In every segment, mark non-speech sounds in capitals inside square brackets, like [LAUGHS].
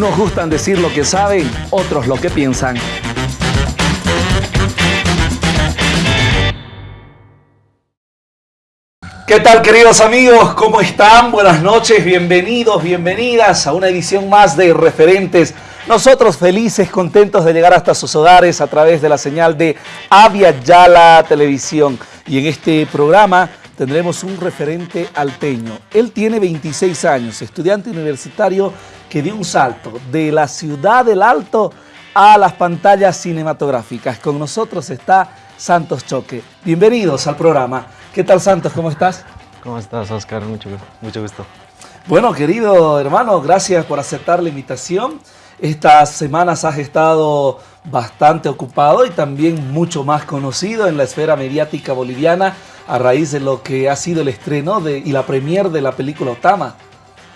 Unos gustan decir lo que saben, otros lo que piensan. ¿Qué tal queridos amigos? ¿Cómo están? Buenas noches, bienvenidos, bienvenidas a una edición más de Referentes. Nosotros felices, contentos de llegar hasta sus hogares a través de la señal de Avia Yala Televisión. Y en este programa tendremos un referente alteño. Él tiene 26 años, estudiante universitario que dio un salto de la ciudad del Alto a las pantallas cinematográficas. Con nosotros está Santos Choque. Bienvenidos al programa. ¿Qué tal Santos? ¿Cómo estás? ¿Cómo estás, Oscar? Mucho, mucho gusto. Bueno, querido hermano, gracias por aceptar la invitación. Estas semanas has estado bastante ocupado y también mucho más conocido en la esfera mediática boliviana a raíz de lo que ha sido el estreno de, y la premier de la película Otama.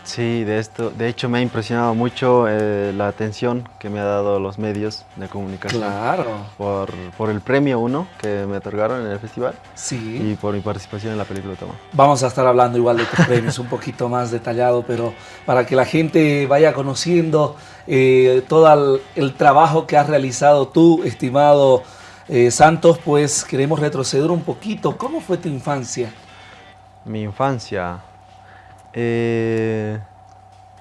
Sí, de, esto, de hecho me ha impresionado mucho eh, la atención que me ha dado los medios de comunicación. Claro. Por, por, el premio uno que me otorgaron en el festival. Sí. Y por mi participación en la película Toma. Vamos a estar hablando igual de tus premios un poquito más detallado, pero para que la gente vaya conociendo eh, todo el, el, trabajo que has realizado tú, estimado eh, Santos, pues queremos retroceder un poquito. ¿Cómo fue tu infancia? Mi infancia... Eh,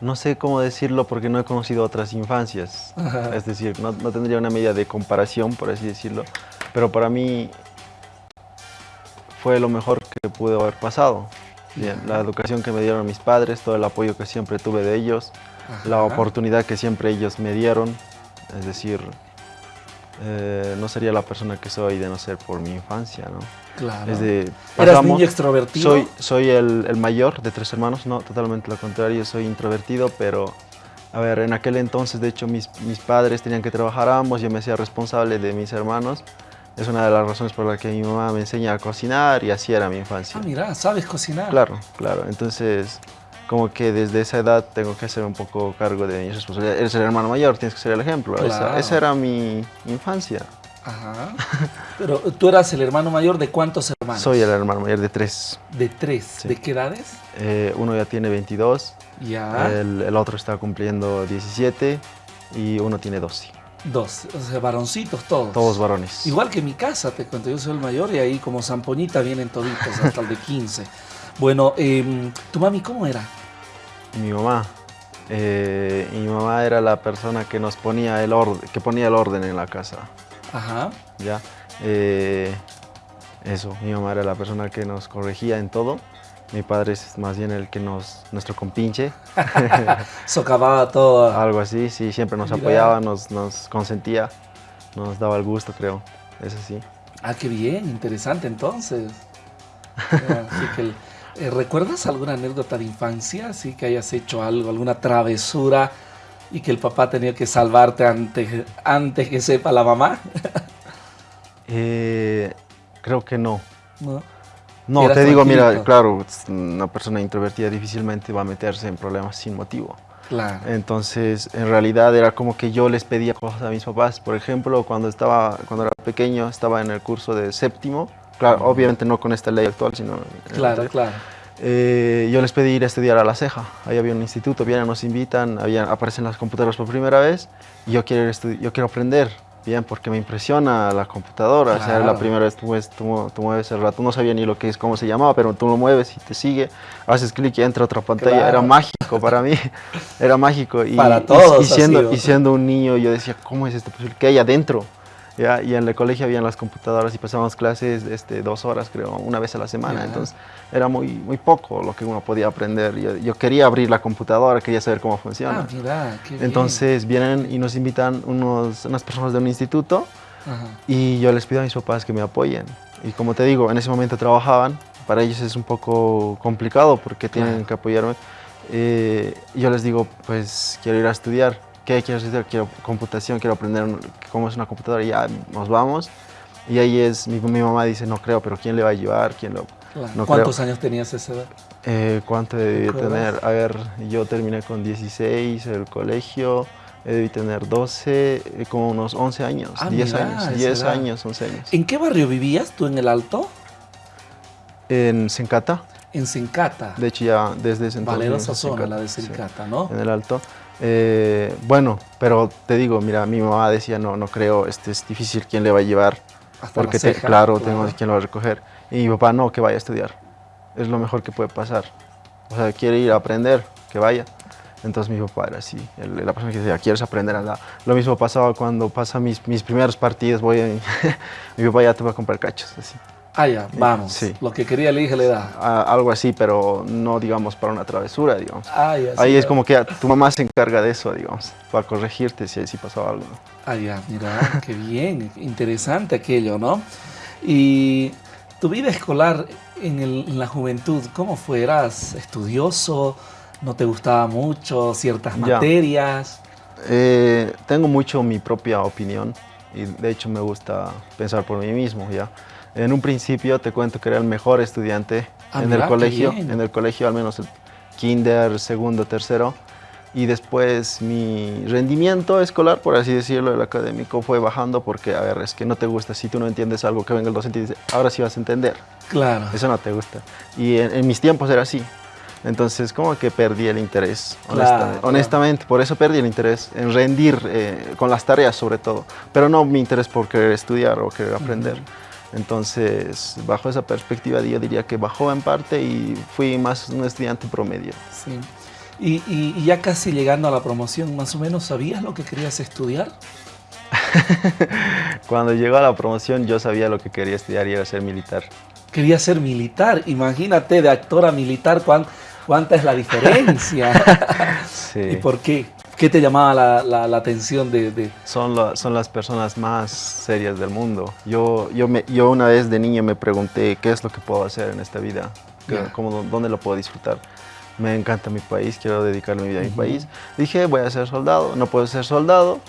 no sé cómo decirlo porque no he conocido otras infancias. Ajá. Es decir, no, no, tendría una medida de comparación, por así decirlo. Pero para mí fue lo mejor que pude haber pasado. Bien, la educación que me dieron mis padres, todo el apoyo que siempre tuve de ellos, Ajá. la oportunidad que siempre ellos me dieron. Es decir, eh, no sería la persona que soy de no ser por mi infancia, ¿no? Claro. Es de, pasamos, ¿Eras niño extrovertido? Soy, soy el, el, mayor de tres hermanos, no, totalmente lo contrario, soy introvertido, pero, a ver, en aquel entonces, de hecho, mis, mis padres tenían que trabajar ambos, yo me hacía responsable de mis hermanos, es una de las razones por las que mi mamá me enseña a cocinar y así era mi infancia. Ah, mira, ¿sabes cocinar? Claro, claro, entonces como que desde esa edad tengo que hacer un poco cargo de mis responsabilidades. Eres el hermano mayor, tienes que ser el ejemplo. Claro. Esa, esa, era mi infancia. Ajá. [LAUGHS] Pero tú eras el hermano mayor de cuántos hermanos? Soy el hermano mayor de tres. ¿De tres? Sí. ¿De qué edades? Eh, uno ya tiene 22. Ya. El, el, otro está cumpliendo 17 y uno tiene 12. Dos, o sea, varoncitos todos. Todos varones. Igual que mi casa, te cuento, yo soy el mayor y ahí como zampoñita vienen toditos hasta el de 15. [LAUGHS] Bueno, eh, ¿tu mami cómo era? Mi mamá. Eh, mi mamá era la persona que nos ponía el orden, que ponía el orden en la casa. Ajá. Ya. Eh, eso, mi mamá era la persona que nos corregía en todo. Mi padre es más bien el que nos, nuestro compinche. [LAUGHS] [LAUGHS] Socavaba todo. Algo así, sí, siempre nos Mira. apoyaba, nos, nos consentía, nos daba el gusto, creo. Es así. Ah, qué bien, interesante entonces. [LAUGHS] Así que el, eh, ¿Recuerdas alguna anécdota de infancia? Así que hayas hecho algo, alguna travesura y que el papá tenía que salvarte antes, antes que sepa la mamá. [LAUGHS] eh, creo que no. No, no te digo, mira, claro, una persona introvertida difícilmente va a meterse en problemas sin motivo. Claro. Entonces, en realidad era como que yo les pedía cosas a mis papás. Por ejemplo, cuando, estaba, cuando era pequeño, estaba en el curso de séptimo, Claro, obviamente no con esta ley actual, sino... Claro, claro. Eh, yo les pedí ir a estudiar a La Ceja. Ahí había un instituto, vienen, nos invitan, había, aparecen las computadoras por primera vez. Y yo quiero, yo quiero aprender, bien, porque me impresiona la computadora. Claro. O sea, la primera vez tú, tú, tú, mueves el rato, no sabía ni lo que es, cómo se llamaba, pero tú lo mueves y te sigue, haces clic y entra a otra pantalla. Claro. Era mágico para mí, [LAUGHS] era mágico. Y, para todos y, y, siendo, y siendo un niño, yo decía, ¿cómo es esto posible? ¿Qué hay adentro? ¿Ya? y en el colegio habían las computadoras y pasábamos clases este, dos horas, creo, una vez a la semana, yeah. entonces era muy, muy poco lo que uno podía aprender. Yo, yo, quería abrir la computadora, quería saber cómo funciona. Ah, mira, qué entonces bien. vienen y nos invitan unos, unas personas de un instituto Ajá. y yo les pido a mis papás que me apoyen. Y como te digo, en ese momento trabajaban, para ellos es un poco complicado porque tienen que apoyarme. Eh, yo les digo, pues quiero ir a estudiar. ¿Qué quiero estudiar? Quiero computación, quiero aprender cómo es una computadora y ya nos vamos. Y ahí es, mi, mi mamá dice, no creo, pero ¿quién le va a llevar? ¿Quién lo, Claro. no ¿Cuántos creo. años tenías esa edad? Eh, ¿Cuánto debí tener? A ver, yo terminé con 16 el colegio, eh, debí tener 12, eh, como unos 11 años, Ah, 10 mira, años, esa 10 edad. años, 11 años. ¿En qué barrio vivías tú en el Alto? En Sencata, En Sencata. de hecho ya desde ese entonces. En zona, la de sí, Sencata, ¿no? en el Alto. Eh, bueno, pero te digo, mira, mi mamá decía, no, no creo, este es difícil, ¿quién le va a llevar? porque, claro, tengo quién lo va a recoger. Y mi papá, no, que vaya a estudiar. Es lo mejor que puede pasar. O sea, quiere ir a aprender, que vaya. Entonces mi papá era así, la persona que decía, ¿quieres aprender? Anda. Lo mismo pasaba cuando pasa mis, mis primeros partidos, voy a, [LAUGHS] mi papá ya te va a comprar cachos, así. Ah, ya, vamos. Sí. Lo que quería el hijo le da. algo así, pero no, digamos, para una travesura, digamos. Ah, ya, Ahí es como que tu mamá se encarga de eso, digamos, para corregirte si, si pasaba algo. Ah, ya, mira, qué bien, interesante aquello, ¿no? Y tu vida escolar en, en la juventud, ¿cómo fue? ¿Eras estudioso? ¿No te gustaba mucho ciertas materias? Eh, tengo mucho mi propia opinión y de hecho me gusta pensar por mí mismo, ¿ya? En un principio te cuento que era el mejor estudiante ah, en el colegio, en el colegio al menos el kinder, segundo, tercero, y después mi rendimiento escolar, por así decirlo, el académico fue bajando porque, a ver, es que no te gusta, si tú no entiendes algo que venga el docente y dice, ahora sí vas a entender. Claro. Eso no te gusta. Y en mis tiempos era así. Entonces, como que perdí el interés, honestamente, Por eso perdí el interés en rendir eh, con las tareas, sobre todo. Pero no mi interés por querer estudiar o querer aprender. Entonces, bajo esa perspectiva, yo diría que bajó en parte y fui más un estudiante promedio. Sí. Y, y ya casi llegando a la promoción, ¿más o menos sabías lo que querías estudiar? [LAUGHS] Cuando llegó a la promoción, yo sabía lo que quería estudiar y era ser militar. Quería ser militar, imagínate, de actor a militar. ¿Cuánta es la diferencia? [LAUGHS] ¿Y por qué? ¿Qué te llamaba la, atención de...? Son, son las personas más serias del mundo. Yo, yo, me, yo una vez de niño me pregunté qué es lo que puedo hacer en esta vida, cómo, dónde lo puedo disfrutar. Me encanta mi país, quiero dedicar mi vida a mi país. Dije, voy a ser soldado, no puedo ser soldado.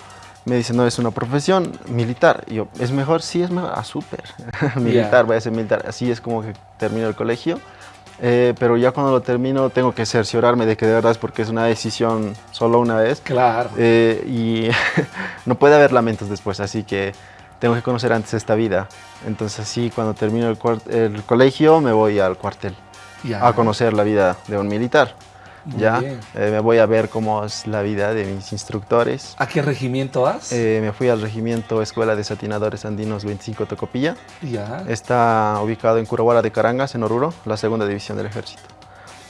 Me dice, no, es una profesión militar. Y yo, ¿es mejor? Sí, es mejor. Ah, súper. [LAUGHS] militar, voy a ser militar. Así es como que termino el colegio. Eh, pero ya cuando lo termino tengo que cerciorarme de que de verdad es porque es una decisión solo una vez. Claro. Eh, y [LAUGHS] no puede haber lamentos después, así que tengo que conocer antes esta vida. Entonces así cuando termino el, el colegio me voy al cuartel a conocer la vida de un militar ya eh, me voy a ver cómo es la vida de mis instructores. ¿A qué regimiento vas? Eh, me fui al regimiento Escuela de Satinadores Andinos 25 Tocopilla. Ya. Está ubicado en Curahuara de Carangas, en Oruro, la segunda división del ejército.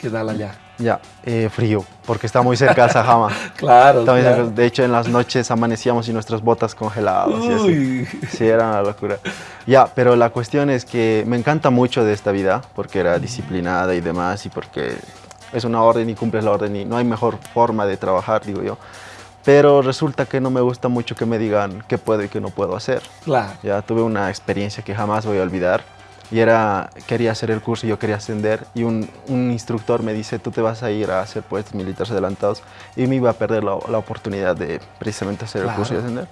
¿Qué tal allá? Ya, eh, frío, porque está muy cerca de Sajama. [LAUGHS] claro, De hecho, en las noches amanecíamos y nuestras botas congeladas. Uy. Sí, era una locura. Ya, pero la cuestión es que me encanta mucho de esta vida, porque era disciplinada y demás, y porque es una orden y cumples la orden y no hay mejor forma de trabajar, digo yo. Pero resulta que no me gusta mucho que me digan qué puedo y qué no puedo hacer. Claro. Ya tuve una experiencia que jamás voy a olvidar y era, quería hacer el curso y yo quería ascender y un, un, instructor me dice, tú te vas a ir a hacer puestos militares adelantados y me iba a perder la, la oportunidad de precisamente hacer el curso y ascender.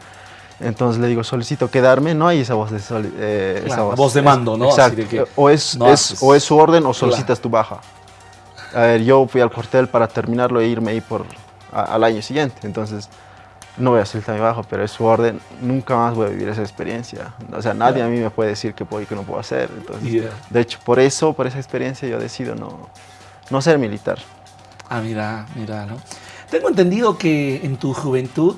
Entonces le digo, solicito quedarme, no hay esa voz de, eh, esa voz, de mando, ¿no? Exacto. o, es, es o es su orden o solicitas tu baja. A ver, yo fui al cuartel para terminarlo e irme ahí por, al año siguiente. Entonces, no voy a soltar mi bajo, pero es su orden. Nunca más voy a vivir esa experiencia. O sea, nadie a mí me puede decir qué puedo y qué no puedo hacer. Entonces, De hecho, por eso, por esa experiencia, yo decido no, no ser militar. Ah, mira, mira, ¿no? Tengo entendido que en tu juventud,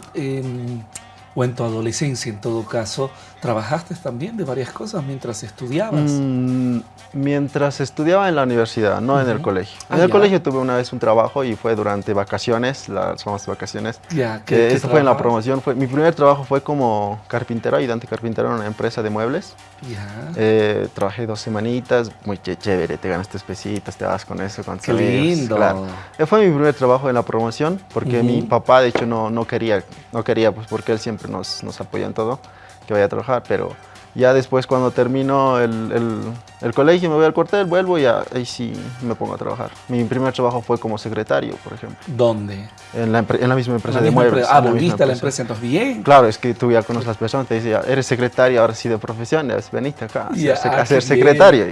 o en tu adolescencia en todo caso, trabajaste también de varias cosas mientras estudiabas. Mm, mientras estudiaba en la universidad, no en el colegio. En ah, el colegio tuve una vez un trabajo y fue durante vacaciones, las famosas vacaciones. Ya, ¿qué, Esto fue en la promoción. Fue, mi primer trabajo fue como carpintero, ayudante carpintero en una empresa de muebles. Ya. Eh, trabajé dos semanitas, muy chévere, te ganas tus pesitas, te vas con eso, con Qué lindo. Claro. Eh, fue mi primer trabajo en la promoción porque mi papá, de hecho, no, no quería, no quería, pues porque él siempre nos, nos apoya en todo, que vaya a trabajar, pero ya después cuando termino el, el, colegio, me voy al cuartel, vuelvo y ahí sí me pongo a trabajar. Mi primer trabajo fue como secretario, por ejemplo. ¿Dóndde? En la, en la misma empresa de muebles. Ah, volviste a la empresa, entonces bien. Claro, es que tú ya conoces a las personas, te dicen, eres secretario, ahora sí de profesión, ya veniste acá a ser, secretario.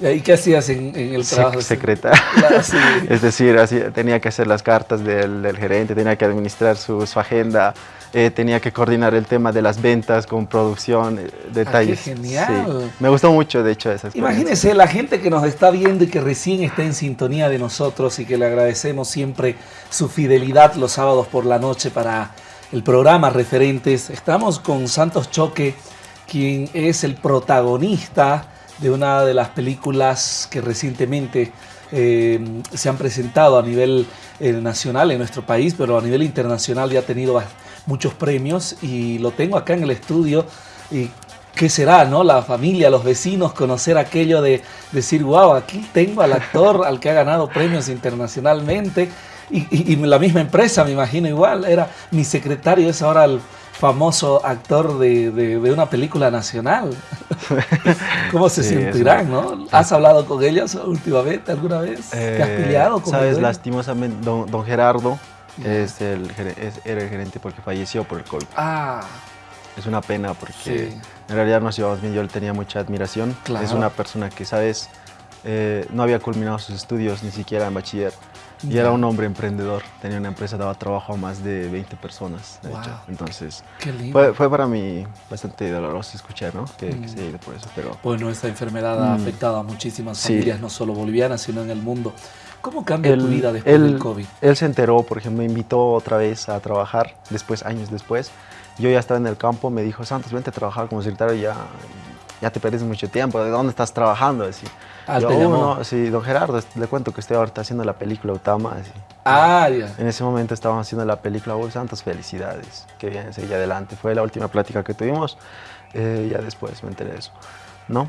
¿Y qué hacías en, el trabajo? secretario. [LAUGHS] Es decir, así, tenía que hacer las cartas del, del gerente, tenía que administrar su, su agenda, eh, tenía que coordinar el tema de las ventas con producción, eh, detalles. Ah, qué genial. Me gustó mucho, de hecho, esa Imagínese la gente que nos está viendo y que recién está en sintonía de nosotros y que le agradecemos siempre su fidelidad los sábados por la noche para el programa Referentes. Estamos con Santos Choque, quien es el protagonista de una de las películas que recientemente eh, se han presentado a nivel nacional en nuestro país, pero a nivel internacional ya ha tenido muchos premios y lo tengo acá en el estudio. Y ¿Qué será, no? La familia, los vecinos, conocer aquello de decir, wow, aquí tengo al actor al que ha ganado premios internacionalmente. Y, la misma empresa, me imagino igual, era mi secretario, es ahora el famoso actor de, una película nacional. [LAUGHS] ¿Cómo se sentirán, no? ¿Has hablado con ellos últimamente, alguna vez? ¿Te has eh, peleado con Sabes, lastimosamente, don Gerardo, es el, era el gerente porque falleció por el COVID. Ah. Es una pena porque en realidad nos llevamos bien, yo le tenía mucha admiración. Es una persona que, sabes, eh, no había culminado sus estudios ni siquiera en bachiller. Y era un hombre emprendedor, tenía una empresa, daba trabajo a más de 20 personas, de hecho. Entonces, fue, fue, para mí bastante doloroso escuchar, ¿no? Que, se haya ido por eso, pero... Bueno, esta enfermedad ha mm. afectado a muchísimas familias, no solo bolivianas, sino en el mundo. ¿Cómo cambia tu vida después del COVID? Él se enteró, por ejemplo, me invitó otra vez a trabajar, después, años después. Yo ya estaba en el campo, me dijo, Santos, vente a trabajar como secretario, ya, ya te pierdes mucho tiempo, ¿de dónde estás trabajando? Así. Ah, yo, te no, sí, don Gerardo, le cuento que estoy ahorita haciendo la película Utama. Así. Ah, ya. En ese momento estábamos haciendo la película, oh, Santos, felicidades, que bien, seguí adelante. Fue la última plática que tuvimos, eh, ya después me enteré de eso, ¿no?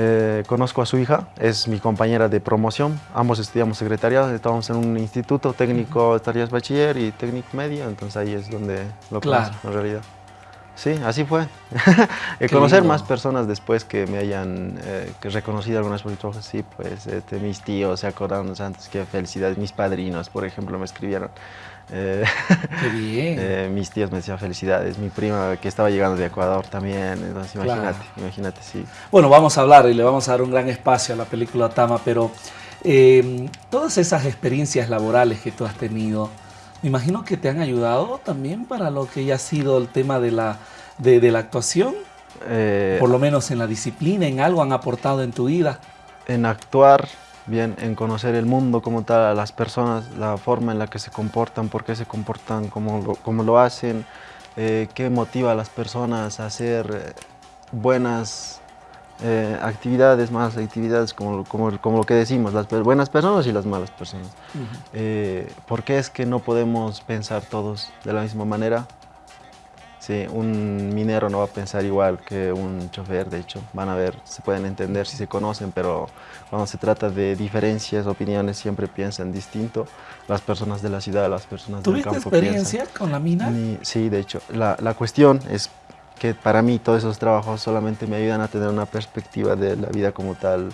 Eh, conozco a su hija, es mi compañera de promoción. Ambos estudiamos secretariado, estábamos en un instituto técnico de tareas bachiller y técnico medio, entonces ahí es donde lo conozco en realidad. Sí, así fue. [LAUGHS] [LAUGHS] conocer más personas después que me hayan eh, reconocido algunas por sí, pues este, mis tíos se acordaron antes, qué felicidades, mis padrinos, por ejemplo, me escribieron. Eh, Qué [LAUGHS] bien. Eh, mis tíos me decían felicidades, mi prima que estaba llegando de Ecuador también, entonces imagínate, imagínate, sí. Bueno, vamos a hablar y le vamos a dar un gran espacio a la película Tama, pero eh, todas esas experiencias laborales que tú has tenido, me imagino que te han ayudado también para lo que ya ha sido el tema de la, de, la actuación, por lo menos en la disciplina, en algo han aportado en tu vida. En actuar, bien en conocer el mundo como tal, a las personas, la forma en la que se comportan, por qué se comportan, cómo lo, cómo lo hacen, eh, qué motiva a las personas a hacer eh, buenas eh, actividades, malas actividades, como, como, como, lo que decimos, las buenas personas y las malas personas. ¿Por qué es que no podemos pensar todos de la misma manera? Sí, un minero no va a pensar igual que un chofer, de hecho, van a ver, se pueden entender si se conocen, pero cuando se trata de diferencias, opiniones, siempre piensan distinto. Las personas de la ciudad, las personas del campo ¿Tuviste experiencia con la mina? sí, de hecho, la, la cuestión es que para mí todos esos trabajos solamente me ayudan a tener una perspectiva de la vida como tal,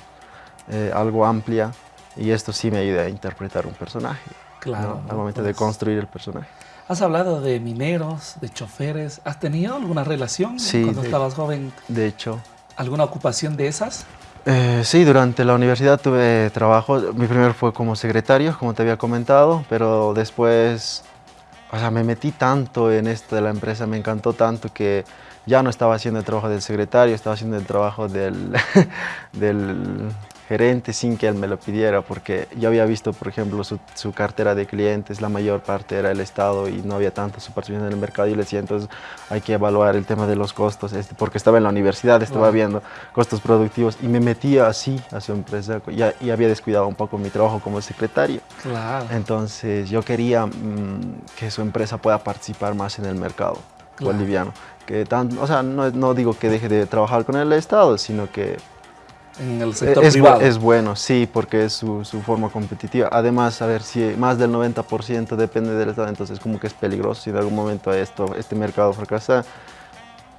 eh, algo amplia, y esto sí me ayuda a interpretar un personaje. Claro. Al momento de pues construir el personaje. Has hablado de mineros, de choferes. ¿Has tenido alguna relación cuando estabas joven? De hecho. ¿Alguna ocupación de esas? Eh, sí, durante la universidad tuve trabajo. Mi primer fue como secretario, como te había comentado, pero después, o sea, me metí tanto en esto de la empresa, me encantó tanto que ya no estaba haciendo el trabajo del secretario, estaba haciendo el trabajo del, [LAUGHS] del gerente sin que él me lo pidiera, porque yo había visto, por ejemplo, su, su, cartera de clientes, la mayor parte era el Estado y no había tanta participación en el mercado y le decía, entonces hay que evaluar el tema de los costos, este, porque estaba en la universidad, estaba viendo costos productivos y me metía así a su empresa y, y, había descuidado un poco mi trabajo como secretario. Claro. Entonces yo quería mm, que su empresa pueda participar más en el mercado boliviano. Que tan, o sea, no, no digo que deje de trabajar con el Estado, sino que en el sector es, privado. Es bueno, sí, porque es su, su, forma competitiva. Además, a ver, si más del 90% depende del Estado, entonces como que es peligroso si en algún momento esto, este mercado fracasa,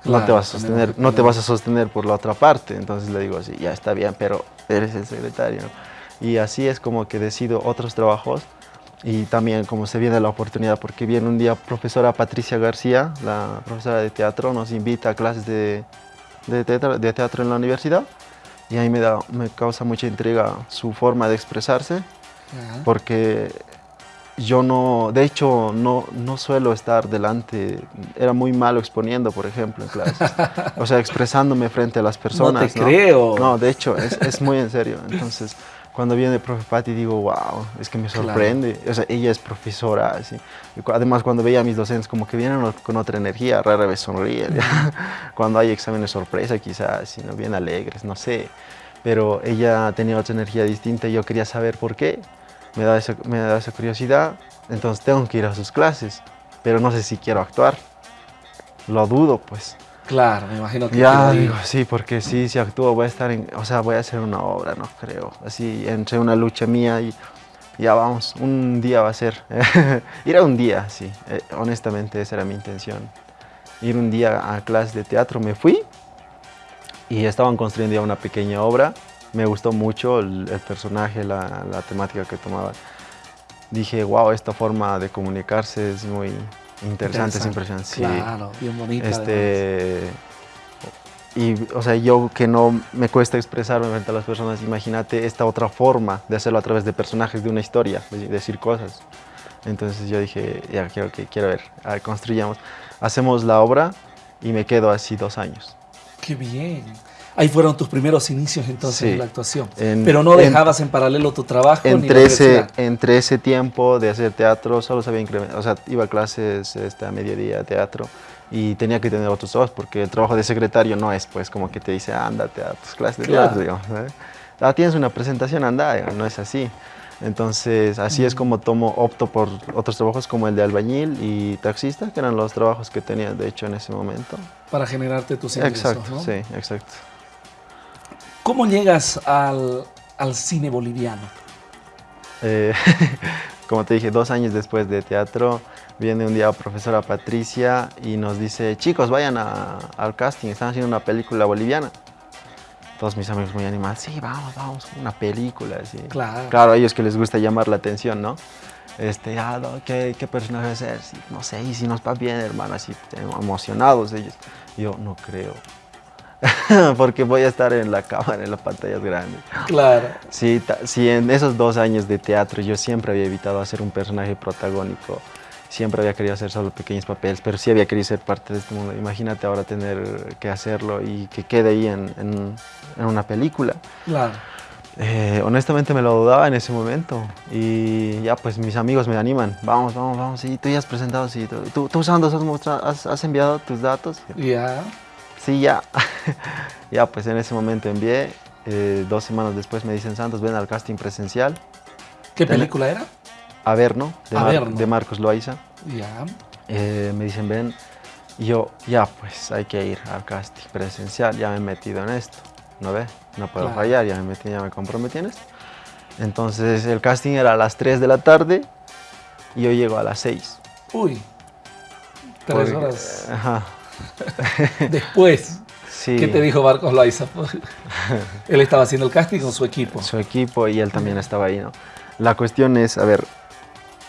no, te vas a sostener, no te vas a sostener por la otra parte. Entonces le digo así, ya está bien, pero eres el secretario. Y así es como que decido otros trabajos y también como se viene la oportunidad, porque viene un día profesora Patricia García, la profesora de teatro, nos invita a clases de, de, teatro, de teatro en la universidad y ahí me, da, me causa mucha intriga su forma de expresarse, porque yo no, de hecho, no, no suelo estar delante, era muy malo exponiendo, por ejemplo, en clases. [LAUGHS] O sea, expresándome frente a las personas. No te creo. No, de hecho, es, es muy en serio. Entonces, cuando viene el profe Patti digo, wow, es que me sorprende. O sea, ella es profesora, así. Además, cuando veía a mis docentes, como que vienen con otra energía, rara vez sonríe. [LAUGHS] cuando hay exámenes sorpresa, quizás, ¿no? bien alegres, no sé. Pero ella tenía otra energía distinta y yo quería saber por qué. Me da, esa, me da esa curiosidad, entonces tengo que ir a sus clases. Pero no sé si quiero actuar. Lo dudo, pues. Claro, me imagino que... Ya, digo, sí, porque sí, si actúo voy a estar en... O sea, voy a hacer una obra, no creo. Así, entre una lucha mía y ya vamos, un día va a ser. [LAUGHS] Ir a un día, sí. Eh, honestamente, esa era mi intención. Ir un día a clase de teatro. Me fui y estaban construyendo ya una pequeña obra. Me gustó mucho el, personaje, la, la temática que tomaba. Dije, wow, esta forma de comunicarse es muy interesante, es impresionante. Claro, bien bonita. Este, y, o sea, yo que no me cuesta expresarme frente a las personas, imagínate esta otra forma de hacerlo a través de personajes de una historia, de decir cosas. Entonces yo dije, ya quiero, quiero ver, construyamos. Hacemos la obra y me quedo así dos años. ¡Qué bien! Ahí fueron tus primeros inicios entonces en la actuación. Pero no dejabas en, paralelo tu trabajo entre ese, Entre ese tiempo de hacer teatro, solo sabía incrementar, o sea, iba a clases este, a mediodía teatro y tenía que tener otros ojos porque el trabajo de secretario no es pues como que te dice, ándate a tus clases de teatro, digamos. Ah, tienes una presentación, anda, no es así. Entonces, así es como tomo, opto por otros trabajos como el de albañil y taxista, que eran los trabajos que tenía, de hecho, en ese momento. Para generarte tus ingresos, Exacto, sí, exacto. ¿Cómo llegas al, cine boliviano? Eh, [LAUGHS] como te dije, dos años después de teatro, viene un día profesora Patricia y nos dice, chicos, vayan al casting, están haciendo una película boliviana. Todos mis amigos muy animados, sí, vamos, vamos, una película. Así. Claro. Claro, a ellos que les gusta llamar la atención, ¿no? Este, ah, ¿qué, ¿qué, personaje va a ser? no sé, y si nos va bien, hermano, así emocionados ellos. Yo no creo. [LAUGHS] porque voy a estar en la cámara, en las pantallas grandes. Claro. Sí, sí, en esos dos años de teatro yo siempre había evitado hacer un personaje protagónico. Siempre había querido hacer solo pequeños papeles, pero sí había querido ser parte de este mundo. Imagínate ahora tener que hacerlo y que quede ahí en, en, una película. Claro. Eh, honestamente me lo dudaba en ese momento y ya pues mis amigos me animan, vamos, vamos, vamos, sí, tú ya has presentado, sí, tú, tú, has, has, enviado tus datos. Ya. Sí, ya. [LAUGHS] ya, pues en ese momento envié. Eh, dos semanas después me dicen, Santos, ven al casting presencial. ¿Qué película era? Averno, de, de Marcos Loaiza. Ya. Eh, me dicen, ven. Y yo, ya, pues hay que ir al casting presencial. Ya me he metido en esto. ¿No ve? No puedo fallar, ya me metí, ya me comprometí en esto. Entonces el casting era a las 3 de la tarde y yo llego a las 6. Uy, tres horas. Ajá. [LAUGHS] Después, ¿qué te dijo Marcos Loaiza? [LAUGHS] él estaba haciendo el casting con su equipo. Su equipo y él también estaba ahí, ¿no? La cuestión es, a ver,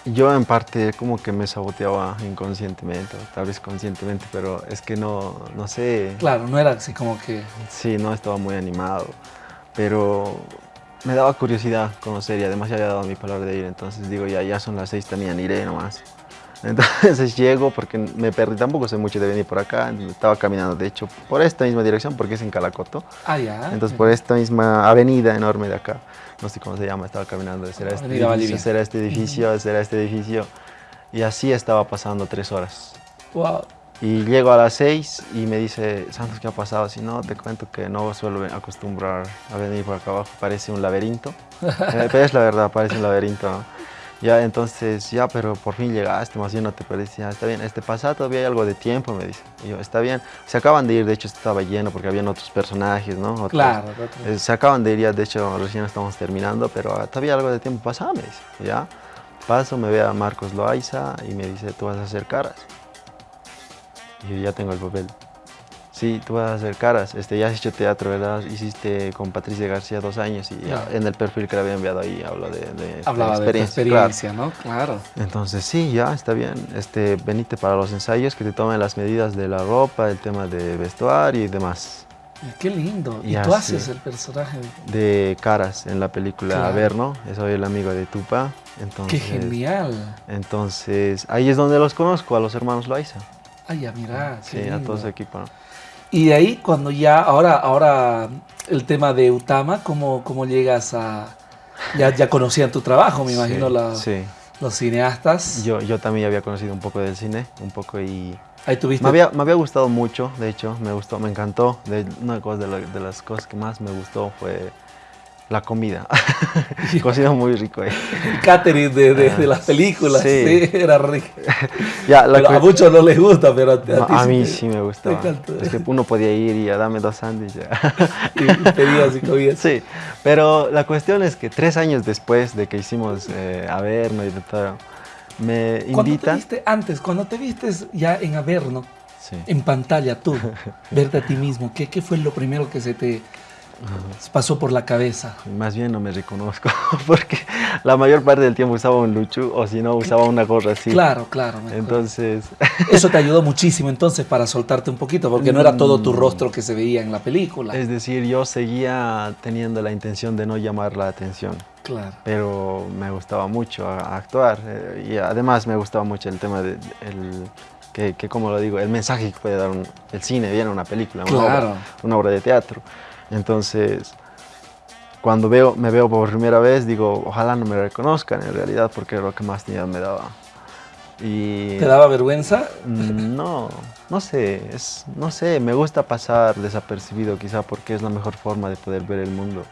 yo en parte como que me saboteaba inconscientemente, tal vez conscientemente, pero es que no, no sé. Claro, no era así como que... Sí, no estaba muy animado, pero me daba curiosidad conocer y además ya había dado mi palabra de ir, entonces digo, ya, ya son las seis, también iré nomás. Entonces [LAUGHS] llego porque me perdí, tampoco sé mucho de venir por acá, estaba caminando de hecho por esta misma dirección porque es en Calacoto. Ah, ya. Entonces por esta misma avenida enorme de acá, no sé cómo se llama, estaba caminando, será este edificio, será este edificio, será este edificio. Y así estaba pasando tres horas. Wow. Y llego a las seis y me dice, Santos, ¿qué ha pasado? Si no, te cuento que no suelo acostumbrar a venir por acá abajo, parece un laberinto. [LAUGHS] Eh, pero es la verdad, parece un laberinto, ¿no? Ya, entonces, ya, pero por fin llegaste, más bien no te perdiste, ya, está bien, este pasado todavía hay algo de tiempo, me dice. Y yo, está bien, se acaban de ir, de hecho estaba lleno porque habían otros personajes, ¿no? claro. Eh, se acaban de ir, ya, de hecho recién estamos terminando, pero todavía algo de tiempo pasado, me dice, ya. Paso, me ve a Marcos Loaiza y me dice, tú vas a hacer caras. Y yo ya tengo el papel. Sí, tú vas a hacer caras. Este, ya has hecho teatro, ¿verdad? Hiciste con Patricia García dos años y en el perfil que le había enviado ahí hablo de, de Hablaba experiencia, de experiencia ¿no? Claro. Entonces, sí, ya, está bien. Este, venite para los ensayos, que te tomen las medidas de la ropa, el tema de vestuario y demás. Qué lindo. Y, tú haces el personaje de Caras en la película Averno. Soy el amigo de Tupa. Qué genial. Entonces, ahí es donde los conozco, a los hermanos Loaiza. Ay, ya, mira. Sí, a todo ese equipo. Y de ahí, cuando ya, ahora, ahora el tema de Utama, ¿cómo, cómo llegas a...? Ya, ya conocían tu trabajo, me imagino, los cineastas. Yo, yo también había conocido un poco del cine, un poco y Ahí tuviste. Me había, me había, gustado mucho, de hecho, me gustó, me encantó. De, una cosa de, las cosas que más me gustó fue la comida. [LAUGHS] [LAUGHS] Cocina muy rico. Eh. Catering de, de, de, las películas, sí, era rico. [LAUGHS] ya, a muchos no les gusta, pero a, a mí sí me gustaba. Es que uno podía ir y a dame dos sándwiches. y pedías y comías. Sí, pero la cuestión es que tres años después de que hicimos eh, Averno y de todo, me invita. Te viste antes, cuando te viste ya en Averno, en pantalla tú, verte a ti mismo, ¿qué, ¿qué fue lo primero que se te pasó por la cabeza? Más bien no me reconozco, [LAUGHS] porque la mayor parte del tiempo usaba un luchu o si no usaba una gorra así. Claro, claro. Entonces... [LAUGHS] Eso te ayudó muchísimo entonces para soltarte un poquito, porque no era todo tu mm. rostro que se veía en la película. Es decir, yo seguía teniendo la intención de no llamar la atención. Claro. Pero me gustaba mucho actuar eh, y además me gustaba mucho el tema de que, como lo digo, el mensaje que puede dar el cine, viene una película, una, obra, de teatro. Entonces, cuando veo, me veo por primera vez, digo, ojalá no me reconozcan en realidad, porque era lo que más miedo me daba. Y, ¿Te daba vergüenza? Mm, no, no sé, es, no sé, me gusta pasar desapercibido quizá porque es la mejor forma de poder ver el mundo.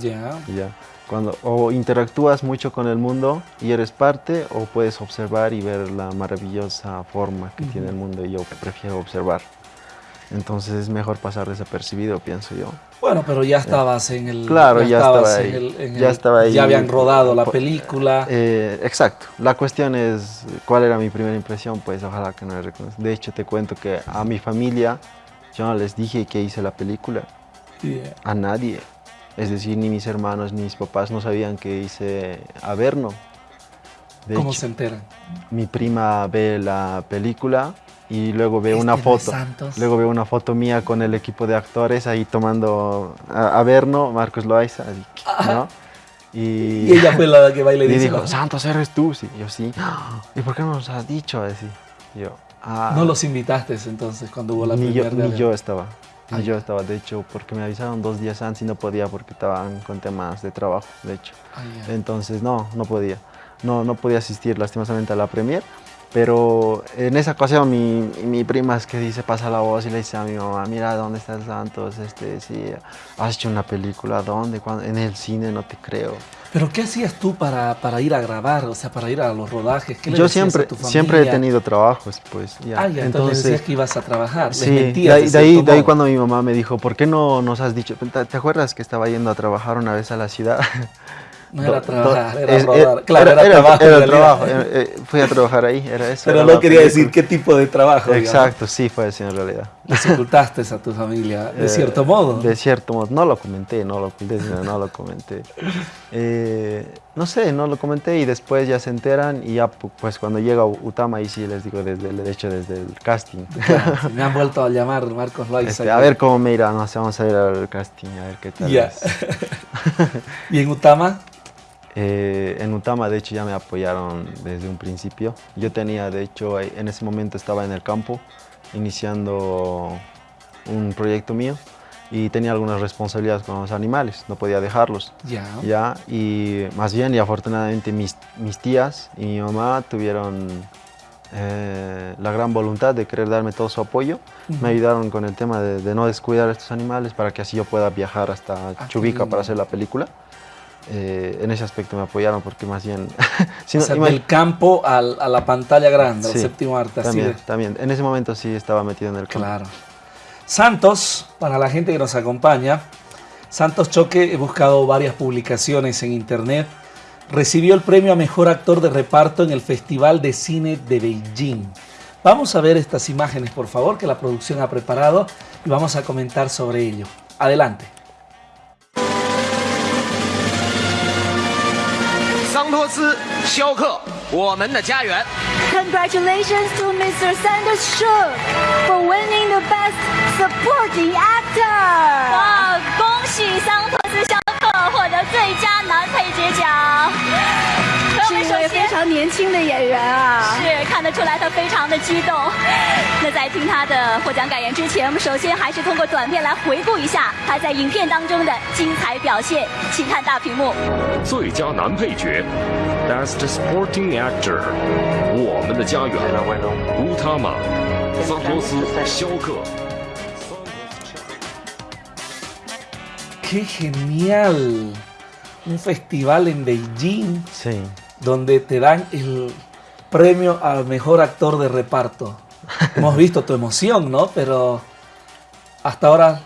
Ya. Ya. Cuando o interactúas mucho con el mundo y eres parte o puedes observar y ver la maravillosa forma que tiene el mundo y yo prefiero observar. Entonces es mejor pasar desapercibido, pienso yo. Bueno, pero ya estabas en el... Claro, ya, estaba ahí. ya estaba ahí. Ya habían rodado la película. Eh, exacto. La cuestión es, ¿cuál era mi primera impresión? Pues ojalá que no me reconozcan. De hecho, te cuento que a mi familia yo no les dije que hice la película. A nadie. Es decir, ni mis hermanos ni mis papás no sabían que hice Averno. ¿Cómo se enteran? Mi prima ve la película y luego ve una foto. Luego ve una foto mía con el equipo de actores ahí tomando Averno, Marcos Loaiza, ¿no? Y, ella fue la que baila y, [LAUGHS] y dijo, Santos, eres tú. Sí, yo sí. ¿Y por qué no nos has dicho así? Yo, ah". No los invitaste entonces cuando hubo la ni yo, Ni yo estaba. Ah, yo estaba, de hecho, porque me avisaron dos días antes y no podía porque estaban con temas de trabajo, de hecho. Entonces, no, no podía. No, no podía asistir lastimosamente a la premier. Pero en esa ocasión mi, mi, prima es que dice, pasa la voz y le dice a mi mamá, mira, ¿dónde está el Santos? Este, sí, has hecho una película, ¿dónde? En el cine, no te creo. ¿Pero qué hacías tú para, para ir a grabar, o sea, para ir a los rodajes? ¿Qué le Yo siempre, siempre he tenido trabajos, pues. Ya. Ah, ya, entonces, decías que ibas a trabajar, sí, de ahí, de, ahí, de ahí, cuando mi mamá me dijo, ¿por qué no nos has dicho? ¿Te acuerdas que estaba yendo a trabajar una vez a la ciudad? [LAUGHS] No era trabajar, era rodar. Claro, era, trabajo. Era trabajo. Eh, eh, fui a trabajar ahí, era eso. Pero no quería decir qué tipo de trabajo. Exacto, sí fue así en realidad. Les ocultaste a tu familia, de eh, cierto modo. De cierto modo. No lo comenté, no lo oculté, no lo comenté. no sé, no lo comenté y después ya se enteran y ya pues cuando llega Utama ahí sí les digo desde el, de hecho desde el casting. [LAUGHS] me han vuelto a llamar Marcos Loaiza. Este, a ver cómo me irá, no sé, vamos a ir al casting, a ver qué tal. Ya. [LAUGHS] ¿Y en Utama? Eh, en Utama, de hecho, ya me apoyaron desde un principio. Yo tenía, de hecho, en ese momento estaba en el campo, iniciando un proyecto mío y tenía algunas responsabilidades con los animales, no podía dejarlos. Ya. ya y más bien, y afortunadamente, mis, mis tías y mi mamá tuvieron eh, la gran voluntad de querer darme todo su apoyo. Me ayudaron con el tema de, no descuidar a estos animales para que así yo pueda viajar hasta ah, Chubica para hacer la película. Eh, en ese aspecto me apoyaron porque más bien... [LAUGHS] si del campo a la pantalla grande, al séptimo arte. También, también. En ese momento sí estaba metido en el campo. Claro. Santos, para la gente que nos acompaña, Santos Choque, he buscado varias publicaciones en internet, recibió el premio a Mejor Actor de Reparto en el Festival de Cine de Beijing. Vamos a ver estas imágenes, por favor, que la producción ha preparado y vamos a comentar sobre ello. Adelante. 桑托斯·肖克，我们的家园。Congratulations to Mr. Sanders Shook for winning the Best Supporting Actor. 哇，恭喜桑托斯·肖克获得最佳男配角奖。非常年轻的演员啊，是看得出来他非常的激动。[LAUGHS] 那在听他的获奖感言之前，我们首先还是通过短片来回顾一下他在影片当中的精彩表现。请看大屏幕。最佳男配角，Best Supporting Actor，我们的家园，乌塔玛，桑托斯·肖克。¡Qué genial! Un festival en Beijing Sí. Donde te dan el premio al mejor actor de reparto. Hemos [LAUGHS] visto tu emoción, ¿no? Pero hasta ahora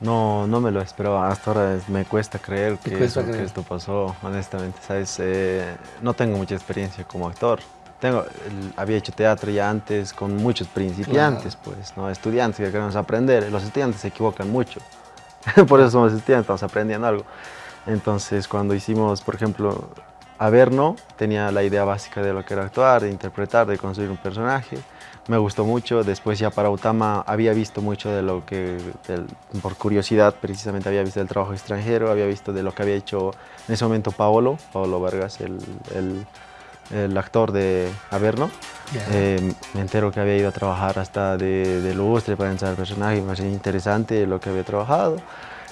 No, no me lo esperaba. Hasta ahora me cuesta creer que, cuesta eso- que creer. esto pasó, honestamente. ¿sabes? Eh, no tengo mucha experiencia como actor. Tengo, el- había hecho teatro ya antes con muchos principiantes, pues, ¿no? estudiantes que queremos aprender. Los estudiantes se equivocan mucho. [LAUGHS] por eso somos estudiantes, estamos aprendiendo algo. Entonces, cuando hicimos, por ejemplo, Averno, tenía la idea básica de lo que era actuar, de interpretar, de construir un personaje. Me gustó mucho. Después ya para Utama había visto mucho de lo que, del- por curiosidad, precisamente había visto el trabajo extranjero, había visto de lo que había hecho en ese momento Paolo, Paolo Vargas, el, el- el actor de Averno. Ya. Eh, me entero que había ido a trabajar hasta de, de lustre para ensayar el personaje, me pareció interesante lo que había trabajado.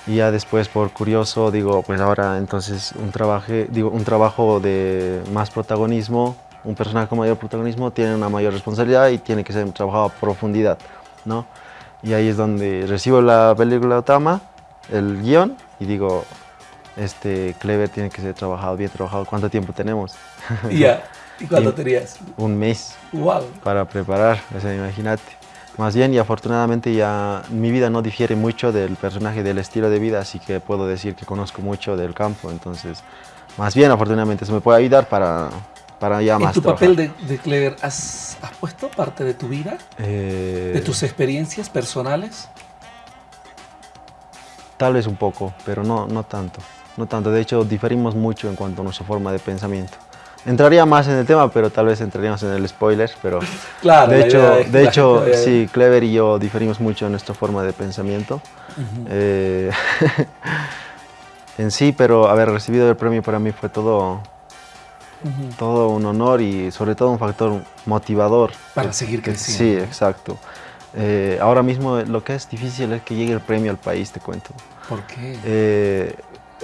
Y ya después, por curioso, digo, pues ahora entonces un, trabaje, digo, un trabajo de más protagonismo, un personaje con mayor protagonismo tiene una mayor responsabilidad y tiene que ser trabajado a profundidad, ¿no? Y ahí es donde recibo la película Otama, el guion, y digo, este Clever tiene que ser trabajado, bien trabajado. ¿Cuánto tiempo tenemos? ya. ¿Y cuánto [LAUGHS] tenías? Un mes ¡Wow! para preparar, o sea, imagínate. Más bien, y afortunadamente ya mi vida no difiere mucho del personaje, del estilo de vida, así que puedo decir que conozco mucho del campo, entonces, más bien, afortunadamente, eso me puede ayudar para, para ya ¿En más tu trabajar. papel de, de Clever has, has puesto parte de tu vida? Eh, ¿De tus experiencias personales? Tal vez un poco, pero no, no tanto, no tanto. De hecho, diferimos mucho en cuanto a nuestra forma de pensamiento. Entraría más en el tema, pero tal vez entraríamos en el spoiler, pero... [LAUGHS] Claro. de hecho, es de hecho sí, Clever y yo diferimos mucho en nuestra forma de pensamiento. Eh, [LAUGHS] en sí, pero haber recibido el premio para mí fue todo, todo un honor y sobre todo un factor motivador. Para Que- seguir que- creciendo. Sí, exacto. Eh, ahora mismo lo que es difícil es que llegue el premio al país, te cuento. ¿Por qué? Eh,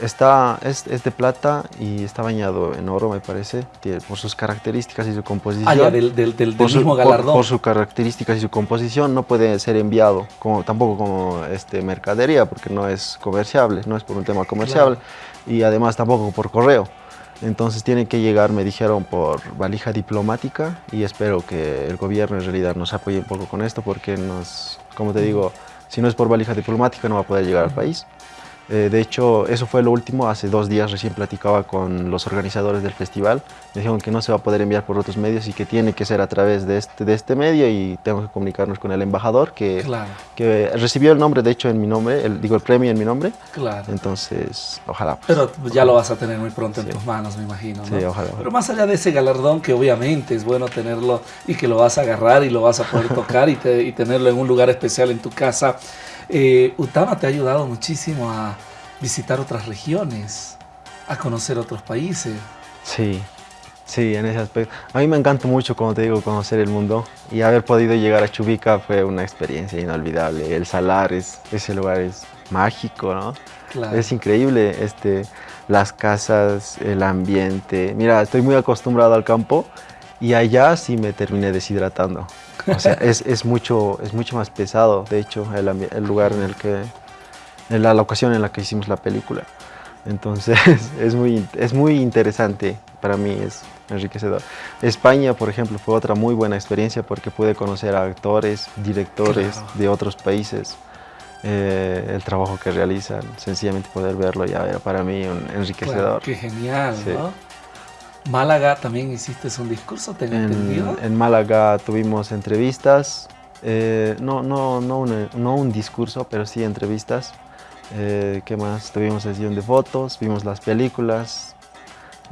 está, es, es de plata y está bañado en oro, me parece, por sus características y su composición. ah, ya, del, del, del, su- mismo galardón. por sus características y su composición no puede ser enviado, como, tampoco como este, mercadería, porque no es comerciable, no es por un tema comerciable, y además tampoco por correo. Entonces tiene que llegar, me dijeron, por valija diplomática y espero que el gobierno en realidad nos apoye un poco con esto porque nos, como te digo, si no es por valija diplomática no va a poder llegar al país. Eh, de hecho, eso fue lo último. Hace dos días recién platicaba con los organizadores del festival. Me dijeron que no se va a poder enviar por otros medios y que tiene que ser a través de este, de este medio y tengo que comunicarnos con el embajador que, Claro, que recibió el nombre, de hecho, en mi nombre, el, digo, el premio en mi nombre. claro. Entonces, ojalá. pues, Pero ya lo vas a tener muy pronto en tus manos, me imagino. Sí, ¿no? ojalá, ojalá. Pero más allá de ese galardón, que obviamente es bueno tenerlo y que lo vas a agarrar y lo vas a poder tocar y, te- y tenerlo en un lugar especial en tu casa, eh, Utama te ha ayudado muchísimo a visitar otras regiones, a conocer otros países. Sí, sí, en ese aspecto. A mí me encanta mucho, como te digo, conocer el mundo y haber podido llegar a Chubica fue una experiencia inolvidable. El Salar, es, ese lugar es mágico, ¿no? Claro. Es increíble, este, las casas, el ambiente. Mira, estoy muy acostumbrado al campo y allá sí me terminé deshidratando. O sea, es, es mucho, es mucho más pesado, de hecho, el, el lugar en el que, en la locación en la que hicimos la película. Entonces, [LAUGHS] es muy, es muy interesante, para mí es enriquecedor. España, por ejemplo, fue otra muy buena experiencia porque pude conocer a actores, directores Claro. de otros países eh, el trabajo que realizan, sencillamente poder verlo ya era para mí un enriquecedor. qué genial, Sí. ¿no? Málaga también hiciste un discurso, tengo entendido. En, en Málaga tuvimos entrevistas, eh, no, no, no, un, no un discurso, pero sí entrevistas. Eh, ¿Qué más? Tuvimos sesión de fotos, vimos las películas,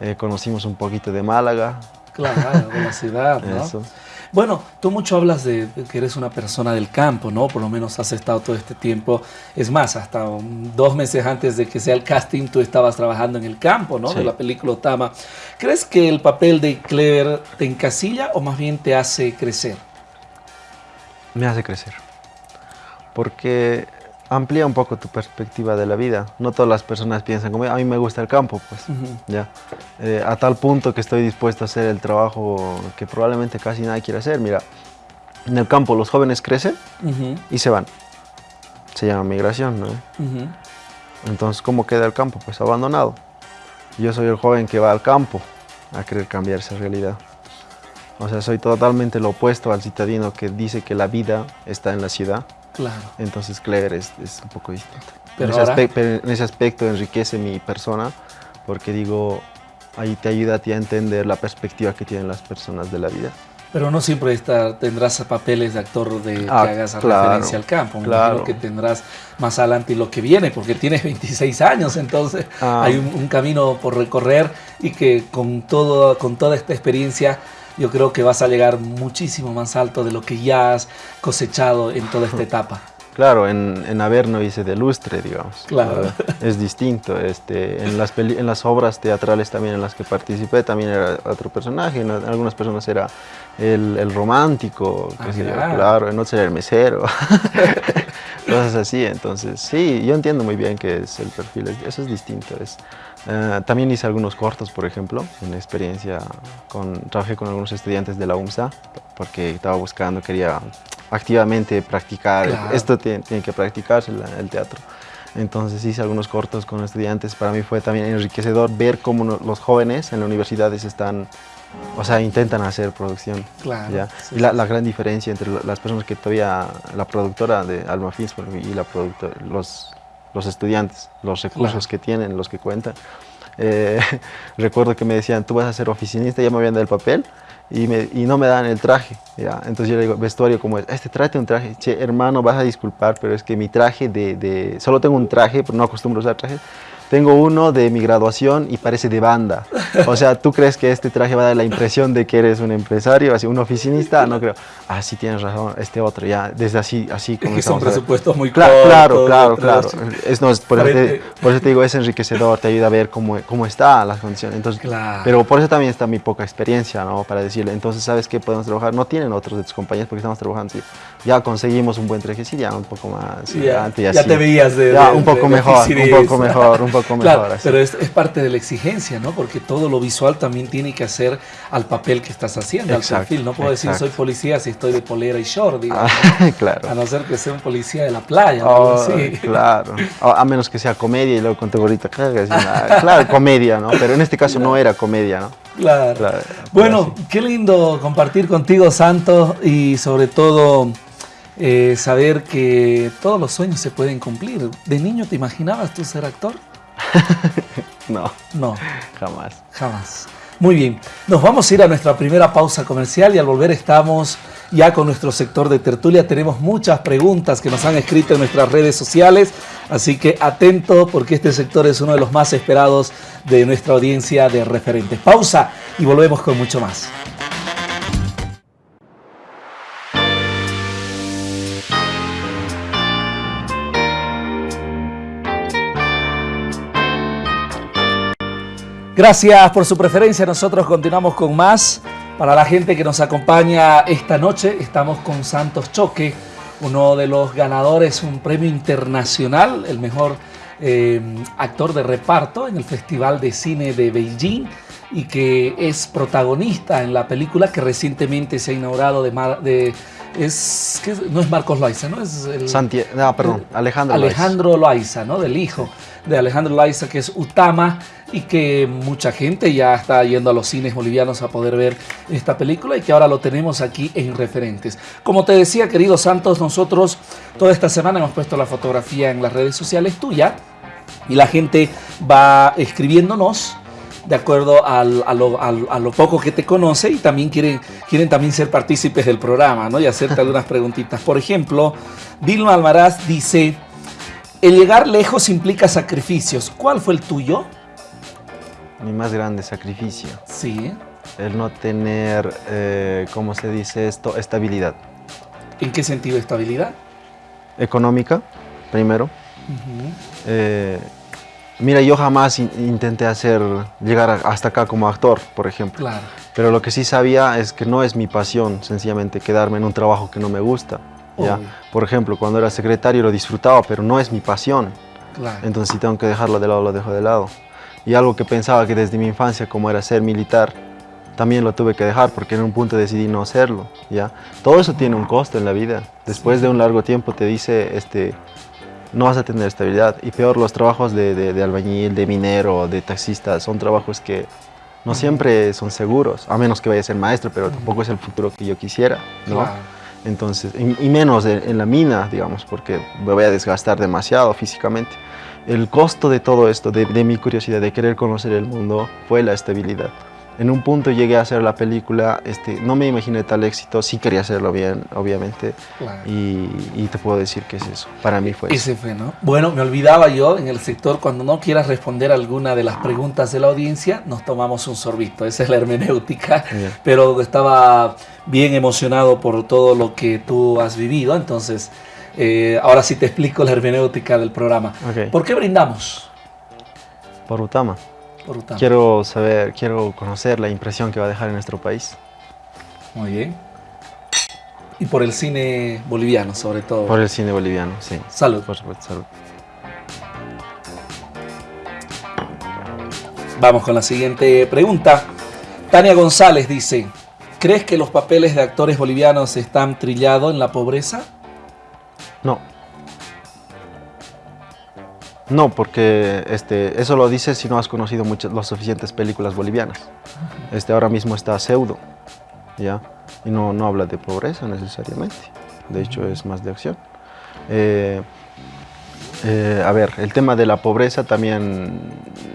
eh, conocimos un poquito de Málaga. Claro, de la ciudad, ¿no? [LAUGHS] Eso. Bueno, tú mucho hablas de que eres una persona del campo, ¿no? Por lo menos has estado todo este tiempo. Es más, hasta dos meses antes de que sea el casting, tú estabas trabajando en el campo, ¿no? De la película Otama. ¿Crees que el papel de Clever te encasilla o más bien te hace crecer? Me hace crecer. Porque amplía un poco tu perspectiva de la vida. No todas las personas piensan como a mí me gusta el campo, pues, ya. Eh, a tal punto que estoy dispuesto a hacer el trabajo que probablemente casi nadie quiere hacer. Mira, en el campo los jóvenes crecen y se van. Se llama migración, ¿no? Entonces, ¿cómo queda el campo? Pues abandonado. Yo soy el joven que va al campo a querer cambiar esa realidad. O sea, soy totalmente lo opuesto al citadino que dice que la vida está en la ciudad Claro. Entonces Claire es, es un poco distinto. Pero en, ese aspecto, en, ese aspecto, enriquece mi persona porque digo, ahí te ayuda a ti a entender la perspectiva que tienen las personas de la vida. Pero no siempre está, tendrás papeles de actor de que ah, hagas referencia al campo. Claro. que tendrás más adelante lo que viene, porque tienes [LAUGHS] 26 años, entonces ah. hay un, un, camino por recorrer y que con, todo, con toda esta experiencia yo creo que vas a llegar muchísimo más alto de lo que ya has cosechado en toda esta [LAUGHS] etapa. Claro, en, en Averno hice de lustre, digamos. Claro. Es distinto. Este, en, las en las obras teatrales también en las que participé también era otro personaje. En, algunas personas era el, el romántico, ah, claro. claro, en otros era el mesero. [LAUGHS] Cosas así. Entonces, sí, yo entiendo muy bien que es el perfil. Eso es distinto. Es, eh, también hice algunos cortos, por ejemplo, en experiencia con, trabajé con algunos estudiantes de la UMSA porque estaba buscando, quería activamente practicar, esto tiene, que practicarse el, teatro. Entonces hice algunos cortos con estudiantes, para mí fue también enriquecedor ver cómo los jóvenes en las universidades están, o sea, intentan hacer producción. Claro, y la, gran diferencia entre las personas que todavía, la productora de Alma Films y la los, los estudiantes, los recursos que tienen, los que cuentan. Eh, [LAUGHS] recuerdo que me decían, tú vas a ser oficinista, ya me habían dado el papel y, me, y no me dan el traje. ¿ya? Entonces yo le digo, vestuario como es, este trate un traje. Che, hermano, vas a disculpar, pero es que mi traje de, de, Solo tengo un traje, pero no acostumbro a usar trajes. Tengo uno de mi graduación y parece de banda. O sea, ¿tú crees que este traje va a dar la impresión de que eres un empresario, así, un oficinista? No creo. Ah, sí tienes razón, este otro, ya, desde así, así como Es que son presupuestos muy claro, Claro, claro, claro. Es, no, es, por, eso te, por, eso te, digo, es enriquecedor, te ayuda a ver cómo, cómo está las condiciones. Entonces, claro. Pero por eso también está mi poca experiencia, ¿no? Para decirle, entonces, ¿sabes qué podemos trabajar? No tienen otros de tus compañeros porque estamos trabajando, sí. Ya conseguimos un buen traje, sí, ya un poco más. ya, ya te veías de, ya, un poco mejor, un poco mejor, un poco mejor. Pero es, parte de la exigencia, ¿no? Porque todo lo visual también tiene que hacer al papel que estás haciendo, al perfil. No puedo decir soy policía si estoy de polera y short, digamos. Ah, [LAUGHS] claro. A no ser que sea un policía de la playa, oh, Claro. A menos que sea comedia y luego con tu gorrita [LAUGHS] Claro, comedia, ¿no? Pero en este caso no era comedia, ¿no? Claro. bueno, qué lindo compartir contigo, Santos, y sobre todo eh, saber que todos los sueños se pueden cumplir. ¿De niño te imaginabas tú ser actor? [LAUGHS] no. No. Jamás. Jamás. Muy bien, nos vamos a ir a nuestra primera pausa comercial y al volver estamos ya con nuestro sector de tertulia. Tenemos muchas preguntas que nos han escrito en nuestras redes sociales, así que atento porque este sector es uno de los más esperados de nuestra audiencia de referentes. Pausa y volvemos con mucho más. Gracias por su preferencia. Nosotros continuamos con más. Para la gente que nos acompaña esta noche, estamos con Santos Choque, uno de los ganadores, un premio internacional, el mejor eh, actor de reparto en el Festival de Cine de Beijing y que es protagonista en la película que recientemente se ha inaugurado de, de es no es Marcos Loaiza, ¿no? Es el, no, perdón, Alejandro Alejandro Loaiza, ¿no? Del hijo de Alejandro Loaiza, que es Utama, y que mucha gente ya está yendo a los cines bolivianos a poder ver esta película y que ahora lo tenemos aquí en referentes. Como te decía, querido Santos, nosotros toda esta semana hemos puesto la fotografía en las redes sociales tuya y la gente va escribiéndonos de acuerdo a, lo, poco que te conoce y también quieren, quieren también ser partícipes del programa ¿no? y hacerte algunas preguntitas. Por ejemplo, Dilma Almaraz dice, el llegar lejos implica sacrificios. ¿Cuál fue el tuyo? Mi más grande sacrificio. Sí. el no tener, eh, ¿cómo se dice esto? Estabilidad. ¿En qué sentido estabilidad? Económica, primero. Eh, mira, yo jamás intenté hacer, llegar hasta acá como actor, por ejemplo. Claro. Pero lo que sí sabía es que no es mi pasión, sencillamente, quedarme en un trabajo que no me gusta. ¿ya? Por ejemplo, cuando era secretario lo disfrutaba, pero no es mi pasión. Claro. Entonces si tengo que dejarlo de lado, lo dejo de lado. Y algo que pensaba que desde mi infancia, como era ser militar, también lo tuve que dejar porque en un punto decidí no hacerlo. ¿ya? Todo eso tiene un costo en la vida. Después de un largo tiempo te dice, este, no vas a tener estabilidad. Y peor, los trabajos de, de, albañil, de minero, de taxista, son trabajos que no siempre son seguros, a menos que vaya a ser maestro, pero tampoco es el futuro que yo quisiera. ¿no? Entonces, y, menos en, la mina, digamos, porque me voy a desgastar demasiado físicamente. El costo de todo esto, de, de mi curiosidad, de querer conocer el mundo, fue la estabilidad. En un punto llegué a hacer la película, este, no me imaginé tal éxito, sí quería hacerlo bien, obviamente, y, te puedo decir que es eso, para mí fue Ese fue, ¿no? Bueno, me olvidaba yo, en el sector, cuando no quieras responder alguna de las preguntas de la audiencia, nos tomamos un sorbito, esa es la hermenéutica, pero estaba bien emocionado por todo lo que tú has vivido, entonces, eh, ahora sí te explico la hermenéutica del programa. ¿Por qué brindamos? Por Utama. Quiero saber, quiero conocer la impresión que va a dejar en nuestro país. Muy bien. Y por el cine boliviano, sobre todo. Por el cine boliviano, sí. Salud. Por supuesto, salud. Vamos con la siguiente pregunta. Tania González dice, ¿crees que los papeles de actores bolivianos están trillados en la pobreza? No. No, porque este, eso lo dices si no has conocido muchas, las suficientes películas bolivianas. Este, ahora mismo está Pseudo, ¿ya? Y no, no habla de pobreza necesariamente. De hecho, es más de acción. Eh, eh, a ver, el tema de la pobreza también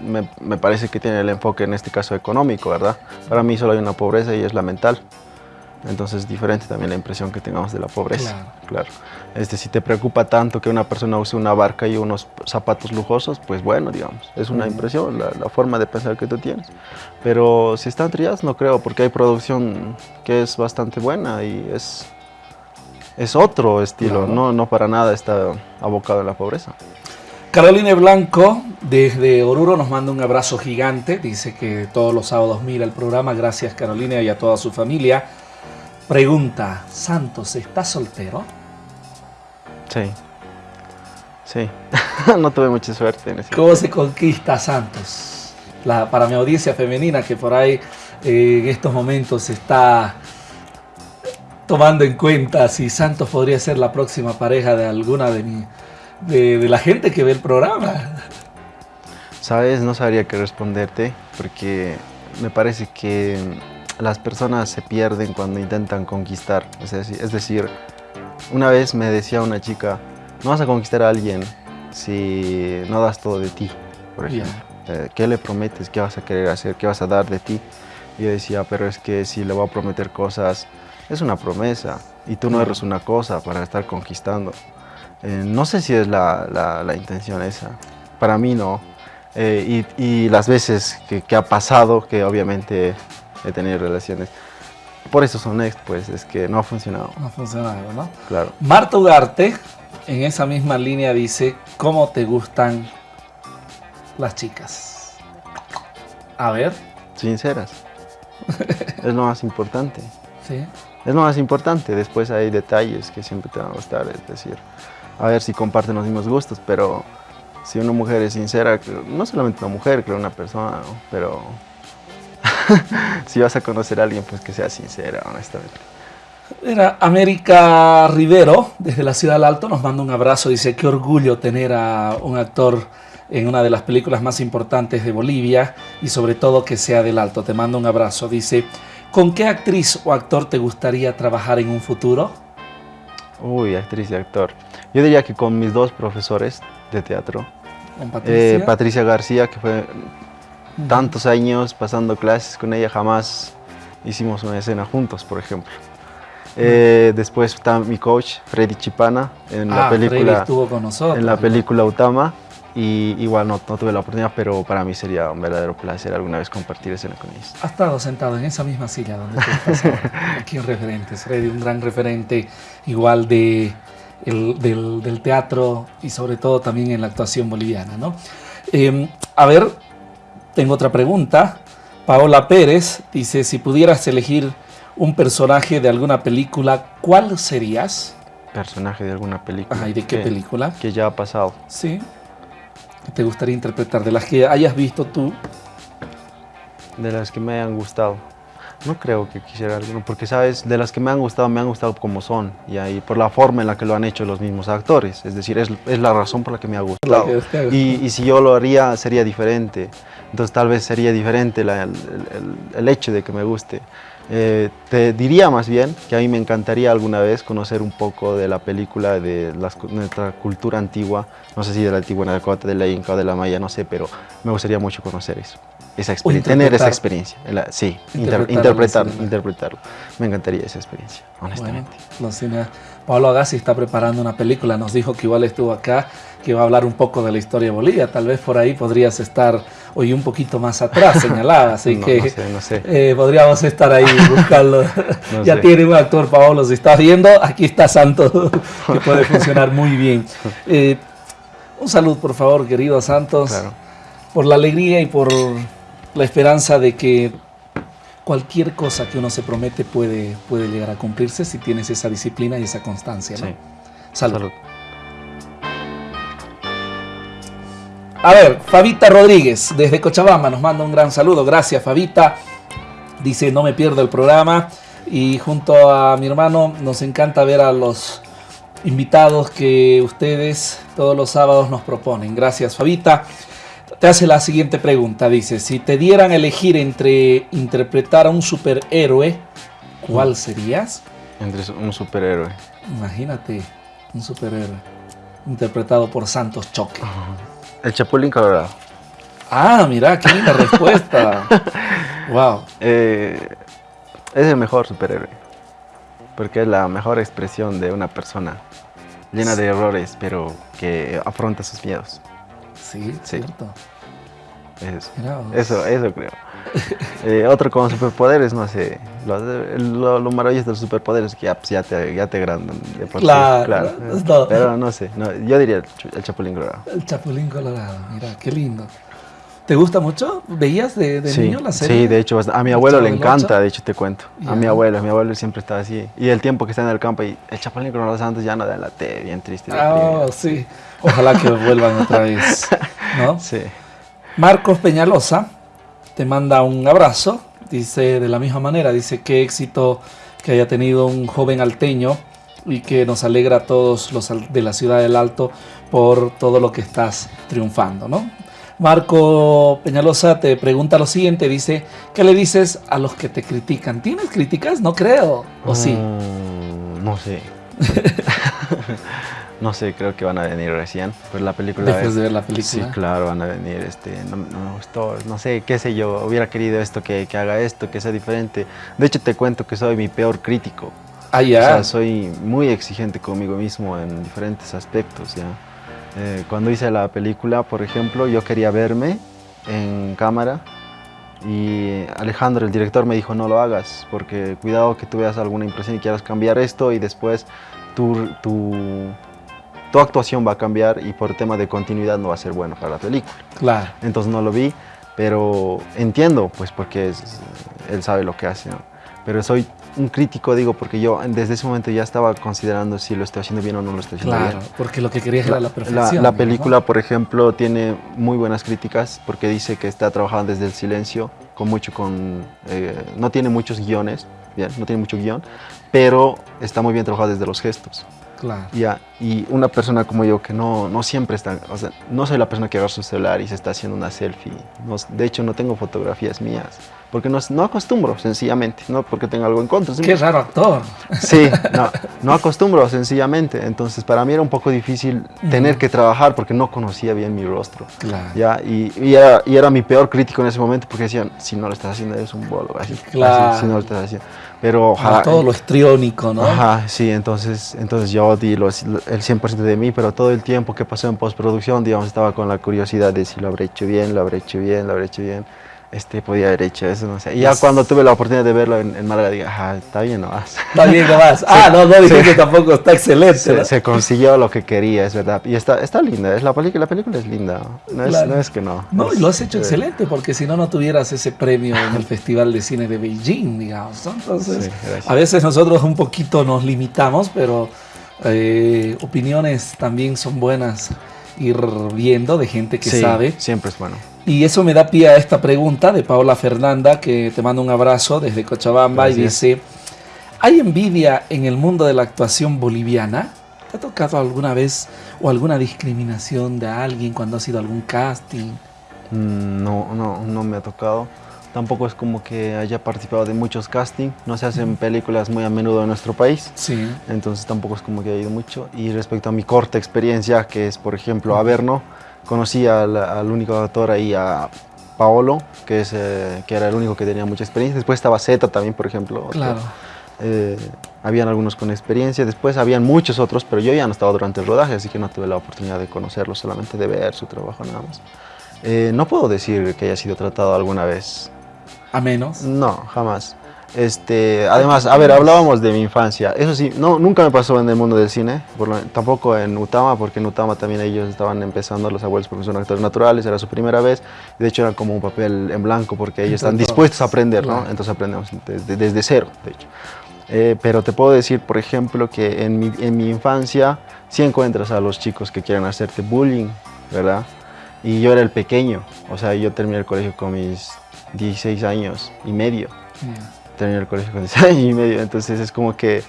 me, me, parece que tiene el enfoque en este caso económico, ¿verdad? Para mí solo hay una pobreza y es la mental. Entonces es diferente también la impresión que tengamos de la pobreza. Claro. Este, si te preocupa tanto que una persona use una barca y unos zapatos lujosos, pues bueno, digamos, es una impresión, la, forma de pensar que tú tienes. Pero si están trilladas, no creo, porque hay producción que es bastante buena y es, es otro estilo, no, no para nada está abocado en la pobreza. Carolina Blanco, desde Oruro, nos manda un abrazo gigante. Dice que todos los sábados mira el programa. Gracias, Carolina, y a toda su familia. Pregunta, ¿Santos está soltero? Sí. Sí. [LAUGHS] no tuve mucha suerte en ese ¿Cómo se conquista Santos? La, para mi audiencia femenina que por ahí eh, en estos momentos está tomando en cuenta si Santos podría ser la próxima pareja de alguna de, mi, de, la gente que ve el programa. Sabes, no sabría qué responderte porque me parece que las personas se pierden cuando intentan conquistar. Es decir, una vez me decía una chica, no vas a conquistar a alguien si no das todo de ti, por ejemplo. Eh, ¿Qué le prometes? ¿Qué vas a querer hacer? ¿Qué vas a dar de ti? Y yo decía, pero es que si le voy a prometer cosas, es una promesa y tú no eres una cosa para estar conquistando. Eh, no sé si es la, la, intención esa. Para mí no. Eh, y, y, las veces que, que, ha pasado, que obviamente he tenido relaciones. Por eso son ex, pues, es que no ha funcionado. No ha funcionado, ¿no? Claro. Marta Ugarte, en esa misma línea, dice, ¿cómo te gustan las chicas? A ver. Sinceras. [LAUGHS] es lo más importante. Sí. Es lo más importante. Después hay detalles que siempre te van a gustar. Es decir, a ver si comparten los mismos gustos, pero si una mujer es sincera, no solamente una mujer, creo una persona, pero [LAUGHS] si vas a conocer a alguien, pues que sea sincera, honestamente. Mira, América Rivero, desde la Ciudad del Alto, nos manda un abrazo. Dice, qué orgullo tener a un actor en una de las películas más importantes de Bolivia y sobre todo que sea del Alto. Te mando un abrazo. Dice, ¿con qué actriz o actor te gustaría trabajar en un futuro? Uy, actriz y actor. Yo diría que con mis dos profesores de teatro. Patricia? Eh, Patricia García, que fue tantos años pasando clases con ella, jamás hicimos una escena juntos, por ejemplo. Eh, después está mi coach, Freddy Chipana, en la ah, película estuvo con nosotros. En la película Utama. y igual no, no tuve la oportunidad, pero para mí sería un verdadero placer alguna vez compartir escena con ellos. Ha estado sentado en esa misma silla donde tú estás ahora, [LAUGHS] aquí en Referentes, Freddy, un gran referente igual de, el- del, del teatro y sobre todo también en la actuación boliviana, ¿no? Eh, a ver, tengo otra pregunta. Paola Pérez dice, si pudieras elegir un personaje de alguna película, ¿cuál serías? Personaje de alguna película. Ajá, ¿y de qué que- película? Que ya ha pasado. Sí. ¿Qué te gustaría interpretar? De las que hayas visto tú. De las que me hayan gustado. No creo que quisiera alguno, porque sabes, de las que me han gustado, me han gustado como son, y ahí por la forma en la que lo han hecho los mismos actores. Es decir, es, es la razón por la que me ha gustado. Y, y si yo lo haría, sería diferente. Entonces tal vez sería diferente la- el, el- el hecho de que me guste. Eh, te diría más bien que a mí me encantaría alguna vez conocer un poco de la película de las nuestra cultura antigua, no sé si de la antigua Dakota, de la Inca o de la Maya, no sé, pero me gustaría mucho conocer eso. Esa experiencia, tener esa experiencia. la- sí, inter- Interpretarlo interpretarlo. Me encantaría esa experiencia, Bueno, honestamente. cine- Pablo Agassi está preparando una película. Nos dijo que igual estuvo acá, que va a hablar un poco de la historia de Bolivia. Tal vez por ahí podrías estar hoy un poquito más atrás, señalaba. Así [LAUGHS] No- que no sé, no sé. eh, podríamos estar ahí [LAUGHS] buscando. Ya sé. tiene un actor, Paolo, si estás viendo, aquí está Santos, [LAUGHS] que puede funcionar muy bien. Eh, un saludo, por favor, querido Santos, Claro. por la alegría y por la esperanza de que cualquier cosa que uno se promete puede, puede llegar a cumplirse si tienes esa disciplina y esa constancia. ¿no? Sí. Salud. Salud. A ver, Fabita Rodríguez, desde Cochabamba, nos manda un gran saludo. Gracias, Fabita. Dice, no me pierdo el programa. Y junto a mi hermano, nos encanta ver a los invitados que ustedes todos los sábados nos proponen. Gracias, Fabita. Te hace la siguiente pregunta. Dice, si te dieran a elegir entre interpretar a un superhéroe, ¿cuál serías? Entre un superhéroe. Imagínate, un superhéroe interpretado por Santos Choque. El Chapulín Colorado. Ah, mira, qué linda [LAUGHS] respuesta. wow. Eh, es el mejor superhéroe. Porque es la mejor expresión de una persona llena de errores, pero que afronta sus miedos. Sí, Sí. cierto. Eso, eso, eso creo. [LAUGHS] Eh, otro con superpoderes, no sé. Lo, lo, lo maravilloso de los superpoderes es que ya, pues, ya te, ya te agrandan. de por sí, Claro, no. Pero no sé, no, yo diría el, Chapulín Colorado. El Chapulín Colorado, mira, qué lindo. ¿Te gusta mucho? ¿Veías de, de sí, niño la serie? sí, de hecho, a mi ¿El abuelo le encanta, de hecho te cuento. A mi abuelo, mi abuelo siempre estaba así. Y el tiempo que está en el campo y el Chapulín Colorado Santos ya no da en la T, bien triste. Ah, deprimido. sí. [LAUGHS] Ojalá que vuelvan otra vez. ¿no? Sí. Marcos Peñalosa te manda un abrazo. Dice de la misma manera, dice qué éxito que haya tenido un joven alteño y que nos alegra a todos los de la ciudad del Alto por todo lo que estás triunfando, ¿no? Marco Peñalosa te pregunta lo siguiente, dice, ¿qué le dices a los que te critican? ¿Tienes críticas? No creo. ¿O sí? Mm, no sé. [LAUGHS] no sé, creo que van a venir recién. Pero la película. Después es- de ver la película. Sí, claro, van a venir. Este, no, no me gustó, no sé, qué sé yo. Hubiera querido esto, que, que haga esto, que sea diferente. De hecho, te cuento que soy mi peor crítico. Ah, O ya. sea, soy muy exigente conmigo mismo en diferentes aspectos, ¿ya? Eh, cuando hice la película, por ejemplo, yo quería verme en cámara y Alejandro, el director, me dijo no lo hagas porque cuidado que tú veas alguna impresión y quieras cambiar esto y después tu, tu, tu actuación va a cambiar y por tema de continuidad no va a ser bueno para la película. Claro. Entonces no lo vi, pero entiendo, pues porque es- él sabe lo que hace, ¿no? Pero soy un crítico, digo, porque yo desde ese momento ya estaba considerando si lo estoy haciendo bien o no lo estoy haciendo Claro, bien. porque lo que querías era la La, perfección. la ¿no? película, por ejemplo, tiene muy buenas críticas porque dice que está trabajando desde el silencio, con mucho, con, eh, no tiene muchos guiones, bien, no tiene mucho guion, pero está muy bien trabajado desde los gestos. Claro. Ya, y una persona como yo que no, no siempre está, o sea, no soy la persona que agarra su celular y se está haciendo una selfie. No- de hecho, no tengo fotografías mías, porque no, no acostumbro sencillamente, no porque tenga algo en contra. Qué raro actor. Sí, [LAUGHS] no, no acostumbro sencillamente, entonces para mí era un poco difícil tener que trabajar porque no conocía bien mi rostro. Claro. ¿ya? Y, y, era, y, era, mi peor crítico en ese momento porque decían, si no lo estás haciendo eres un bolo, así, claro. Así, si no lo estás haciendo. Pero ojalá, todo lo histriónico, ¿no? Ajá, sí, entonces, entonces yo di los, el 100% de mí, pero todo el tiempo que pasó en postproducción, digamos, estaba con la curiosidad de si lo habré hecho bien, lo habré hecho bien, lo habré hecho bien este, podía haber hecho eso, no sé. Y ya cuando tuve la oportunidad de verlo en, en Málaga, dije, ajá, está bien nomás. Está bien nomás. [LAUGHS] Ah, no, no, dije que tampoco está excelente. Se, ¿no? se, consiguió lo que quería, es verdad. Y está, está linda, es la, película, la película es linda, no es, Claro. no es que no. No, y lo has hecho excelente, porque si no, no tuvieras ese premio en el [LAUGHS] Festival de Cine de Beijing, digamos. Entonces, Sí, a veces nosotros un poquito nos limitamos, pero eh, opiniones también son buenas ir viendo de gente que sí, sabe. Siempre es bueno. Y eso me da pie a esta pregunta de Paola Fernanda, que te manda un abrazo desde Cochabamba y dice, ¿hay envidia en el mundo de la actuación boliviana? ¿Te ha tocado alguna vez o alguna discriminación de alguien cuando has ido a algún casting? Mm, No, no, no me ha tocado. Tampoco es como que haya participado de muchos castings. No se hacen películas muy a menudo en nuestro país. Sí. Entonces tampoco es como que haya ido mucho. Y respecto a mi corta experiencia, que es por ejemplo Averno, conocí al, al único actor ahí, a Paolo, que, es, eh, que era el único que tenía mucha experiencia. Después estaba Zeta también, por ejemplo. Claro. Eh, habían algunos con experiencia, después habían muchos otros, pero yo ya no estaba durante el rodaje, así que no tuve la oportunidad de conocerlos, solamente de ver su trabajo nada más. Eh, no puedo decir que haya sido tratado alguna vez. A menos. No, jamás. Este, además, a ver, hablábamos de mi infancia. Eso sí, no, nunca me pasó en el mundo del cine, por lo- tampoco en Utama, porque en Utama también ellos estaban empezando, los abuelos porque son actores naturales, era su primera vez. De hecho, era como un papel en blanco, porque ellos están dispuestos a aprender, ¿no? Entonces aprendemos desde, desde cero, de hecho. Eh, pero te puedo decir, por ejemplo, que en mi, en mi infancia sí encuentras a los chicos que quieren hacerte bullying, ¿verdad? Y yo era el pequeño, o sea, yo terminé el colegio con mis 16 años y medio terminé el colegio con [LAUGHS] 16 años y medio, entonces es como que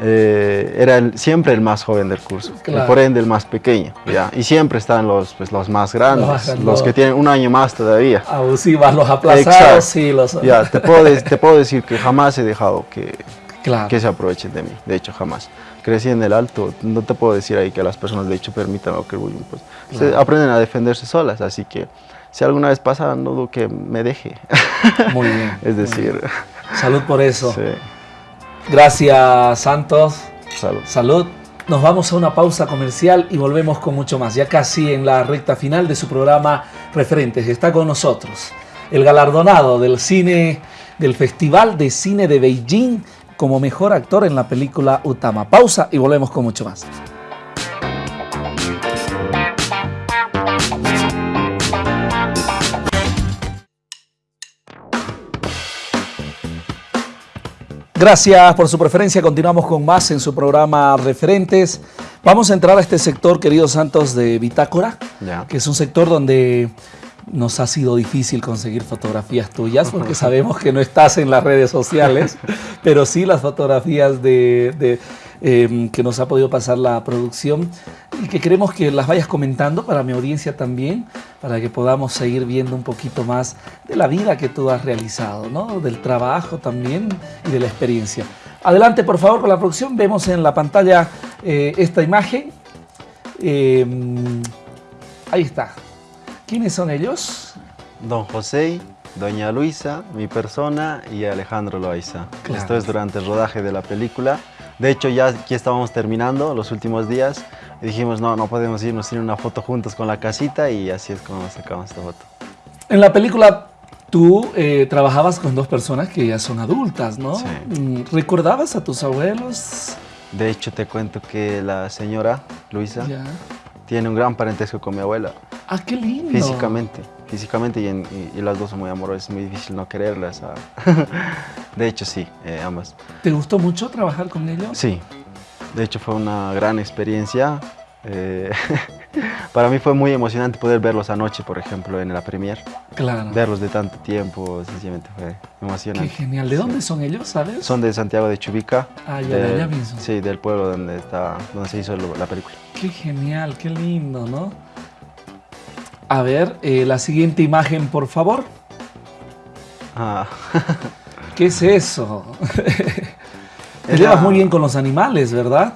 eh, era el- siempre el más joven del curso, Claro. y por ende el más pequeño, ¿ya? Y siempre están los, pues, los más grandes, Los los, que tienen un año más todavía. Abusivas, los aplazados, sí, los... Ya, te puedo, te puedo decir que jamás he dejado que, Claro. que se aprovechen de mí, de hecho jamás. Crecí en el alto, no te puedo decir ahí que las personas de hecho permitan o que bullying, pues, se Claro. aprenden a defenderse solas, así que si alguna vez pasa, no dudo que me deje, Muy bien. [LAUGHS] es decir, Salud por eso. sí, Gracias, Santos. salud. Salud. Nos vamos a una pausa comercial y volvemos con mucho más. Ya casi en la recta final de su programa Referentes. Está con nosotros el galardonado del cine, del Festival de Cine de Beijing como mejor actor en la película Utama. Pausa y volvemos con mucho más. Gracias por su preferencia. Continuamos con más en su programa Referentes. Vamos a entrar a este sector, queridos Santos, de Bitácora, que es un sector donde nos ha sido difícil conseguir fotografías tuyas porque [LAUGHS] sabemos que no estás en las redes sociales, [LAUGHS] pero sí las fotografías de, de, eh, que nos ha podido pasar la producción y que queremos que las vayas comentando para mi audiencia también, para que podamos seguir viendo un poquito más de la vida que tú has realizado, ¿no? del trabajo también y de la experiencia. Adelante, por favor, con la producción. Vemos en la pantalla eh, esta imagen. Eh, ahí está. ¿Quiénes son ellos? Don José, Doña Luisa, mi persona y Alejandro Loaiza. Claro. Esto es durante el rodaje de la película. De hecho, ya aquí estábamos terminando los últimos días y dijimos, no, no podemos irnos sin una foto juntos con la casita y así es como sacamos esta foto. En la película tú eh, trabajabas con dos personas que ya son adultas, ¿no? Sí. Mm, ¿Recordabas a tus abuelos? De hecho, te cuento que la señora Luisa Ya. tiene un gran parentesco con mi abuela, Ah, qué lindo. físicamente. Físicamente y, en- y- y las dos son muy amorosas, es muy difícil no quererlas. ah. [LAUGHS] de hecho, sí, eh, ambas. ¿Te gustó mucho trabajar con ellos? Sí, de hecho fue una gran experiencia. Eh, [LAUGHS] para mí fue muy emocionante poder verlos anoche, por ejemplo, en la premier. Claro. Verlos de tanto tiempo, sencillamente fue Qué emocionante. genial. ¿De dónde son ellos, sabes? Son de Santiago de Chubica. Ah, ya, de allá mismo. Sí, del pueblo donde, está, donde se hizo la película. Qué genial, qué lindo, ¿no? A ver, eh, la siguiente imagen, por favor. Ah, [LAUGHS] ¿Qué es eso? [LAUGHS] Te llevas muy bien con los animales, ¿verdad?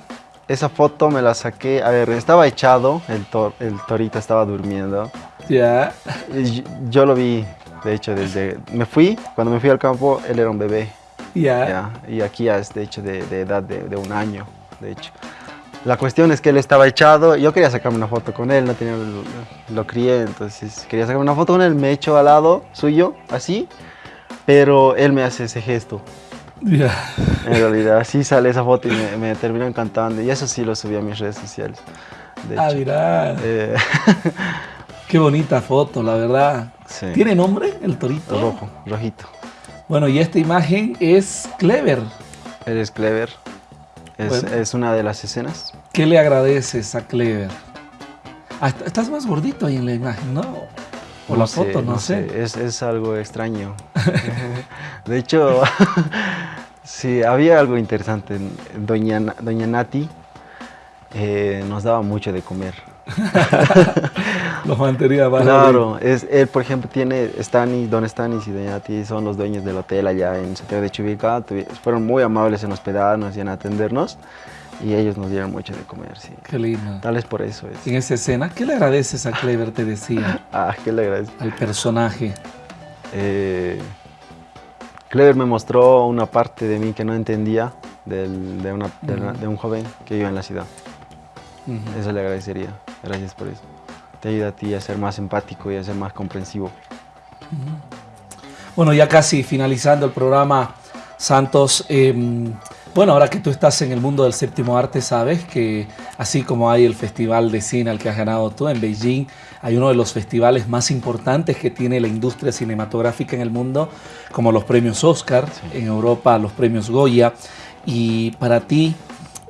esa foto me la saqué, a ver, estaba echado, el, tor- el torito estaba durmiendo. Ya. Y yo, yo lo vi, de hecho, desde... Me fui, cuando me fui al campo, él era un bebé. Ya. Ya, y aquí ya es de hecho de, de edad de, de un año, de hecho. La cuestión es que él estaba echado, yo quería sacarme una foto con él, no tenía, lo, lo crié, entonces quería sacarme una foto con él, me echo al lado suyo, así, pero él me hace ese gesto. En realidad, así sale esa foto y me, me terminó encantando, y eso sí lo subí a mis redes sociales. De Ah, hecho. mira. Eh, [LAUGHS] Qué bonita foto, la verdad. Sí. ¿Tiene nombre el torito? rojo, rojito. Bueno, y esta imagen es Clever. Eres clever. Es, Bueno. es una de las escenas. ¿Qué le agradeces a Clever? Ah, est- estás más gordito ahí en la imagen, ¿no? O la sé, foto, no, sé. Es, es algo extraño. [LAUGHS] de hecho, [LAUGHS] sí, había algo interesante. Doña, Doña Nati eh, nos daba mucho de comer. [LAUGHS] [LAUGHS] Los mantenía Claro, es, él por ejemplo tiene Stanis, Don Stanis y Doña Nati son los dueños del hotel allá en Santiago de Chubica. Fueron muy amables en hospedarnos y en atendernos y ellos nos dieron mucho de comer, sí. Qué lindo. Tal vez por eso es. En esa escena, ¿qué le agradeces a Clever, te decía, [LAUGHS] Ah, que le agradezco. al personaje? Eh, Clever me mostró una parte de mí que no entendía del- de, una- de una- de un joven que vive en la ciudad. Eso le agradecería. Gracias por eso. Te ayuda a ti a ser más empático y a ser más comprensivo. Bueno, ya casi finalizando el programa, Santos. eh, bueno, ahora que tú estás en el mundo del séptimo arte, sabes que así como hay el Festival de Cine al que has ganado tú en Beijing, hay uno de los festivales más importantes que tiene la industria cinematográfica en el mundo, como los premios Oscar, en Europa los premios Goya. Y para ti,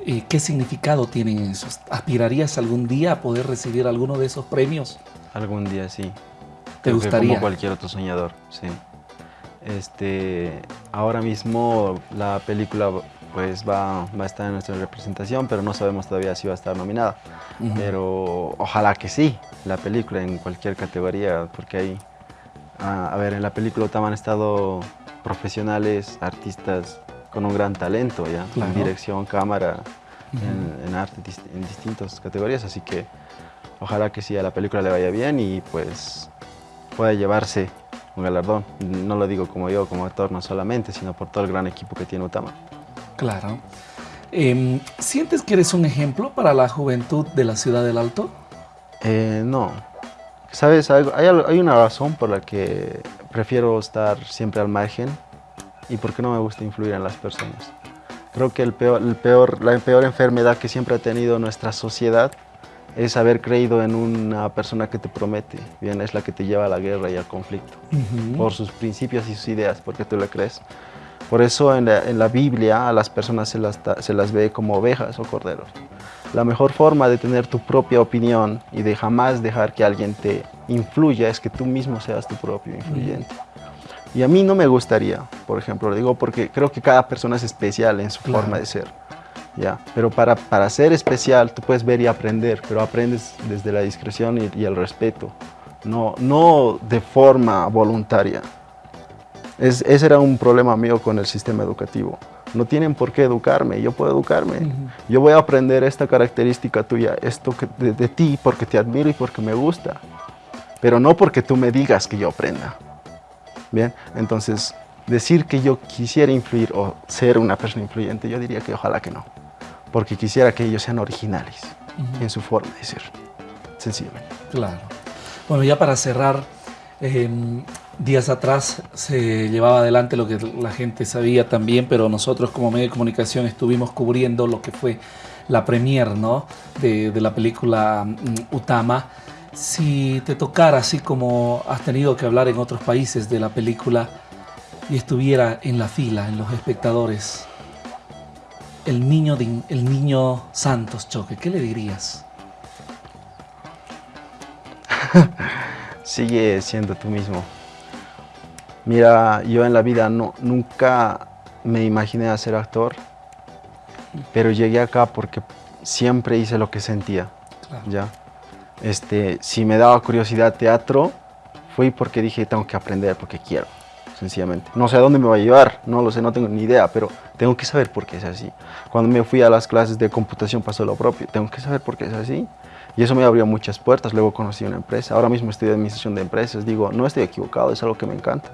eh, ¿qué significado tienen esos? ¿Aspirarías algún día a poder recibir alguno de esos premios? Algún día sí. ¿Te Creo gustaría? Como cualquier otro soñador, sí. Este, ahora mismo la película pues va, va a estar en nuestra representación, pero no sabemos todavía si va a estar nominada. Ujú. Pero ojalá que sí, la película en cualquier categoría, porque hay, ah, a ver, en la película han estado profesionales, artistas con un gran talento, ¿ya? Claro. En dirección, cámara, en, en arte, en distintas categorías, así que ojalá que sí a la película le vaya bien y pues pueda llevarse un galardón. No lo digo como yo, como actor, no solamente, sino por todo el gran equipo que tiene Utama. Claro. Em, ¿Sientes que eres un ejemplo para la juventud de la ciudad del Alto? Eh, no. ¿Sabes? Hay, hay una razón por la que prefiero estar siempre al margen y por qué no me gusta influir en las personas. Creo que el peor, el peor, la peor enfermedad que siempre ha tenido nuestra sociedad es haber creído en una persona que te promete. Bien, es la que te lleva a la guerra y al conflicto. Por sus principios y sus ideas, porque tú le crees. Por eso en la, en la Biblia a las personas se las, se las ve como ovejas o corderos. La mejor forma de tener tu propia opinión y de jamás dejar que alguien te influya es que tú mismo seas tu propio influyente. Y a mí no me gustaría, por ejemplo, lo digo porque creo que cada persona es especial en su Claro. forma de ser. ¿ya? Pero para, para ser especial tú puedes ver y aprender, pero aprendes desde la discreción y, y el respeto, no, no de forma voluntaria. Es- ese era un problema mío con el sistema educativo. No tienen por qué educarme, yo puedo educarme. Yo voy a aprender esta característica tuya, esto que- de, de ti, porque te admiro y porque me gusta. Pero no porque tú me digas que yo aprenda. Bien, entonces decir que yo quisiera influir o ser una persona influyente, yo diría que ojalá que no. Porque quisiera que ellos sean originales en su forma de ser, sencillamente. Claro. Bueno, ya para cerrar, eh, días atrás se llevaba adelante lo que la gente sabía también, pero nosotros como medio de comunicación estuvimos cubriendo lo que fue la premier ¿no? de, la película mm, Utama. Si te tocara, así como has tenido que hablar en otros países de la película y estuviera en la fila, en los espectadores, el niño, el niño Santos Choque, ¿qué le dirías? [LAUGHS] Sigue siendo tú mismo. Mira, yo en la vida no, nunca me imaginé a ser actor, pero llegué acá porque siempre hice lo que sentía. Claro. ¿ya? Este, si me daba curiosidad teatro, fui porque dije tengo que aprender porque quiero. sencillamente. No sé a dónde me va a llevar, no lo sé, no tengo ni idea, pero tengo que saber por qué es así. Cuando me fui a las clases de computación pasó lo propio, tengo que saber por qué es así. Y eso me abrió muchas puertas, luego conocí una empresa, ahora mismo estoy de administración de empresas, digo, no estoy equivocado, es algo que me encanta.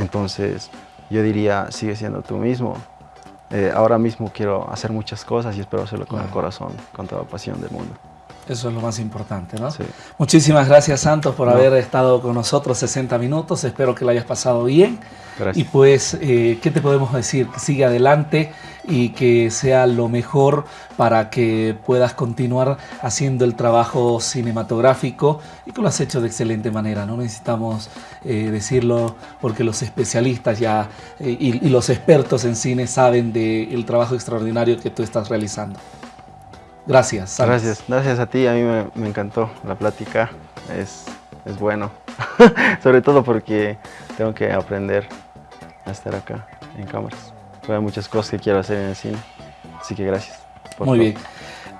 Entonces, yo diría, sigue siendo tú mismo. Eh, ahora mismo quiero hacer muchas cosas y espero hacerlo con el corazón, con toda la pasión del mundo. Eso es lo más importante, ¿no? Sí. Muchísimas gracias, Santos, por No. haber estado con nosotros 60 minutos. Espero que lo hayas pasado bien. Gracias. Y pues, eh, ¿qué te podemos decir? Que sigue adelante y que sea lo mejor para que puedas continuar haciendo el trabajo cinematográfico y que lo has hecho de excelente manera. No necesitamos eh, decirlo porque los especialistas ya eh, y, los expertos en cine saben del trabajo extraordinario que tú estás realizando. Gracias. Gracias, gracias a ti, a mí me, me encantó la plática, es, es bueno, [LAUGHS] sobre todo porque tengo que aprender a estar acá en cámaras. Hay muchas cosas que quiero hacer en el cine, así que gracias. por Muy todo. bien.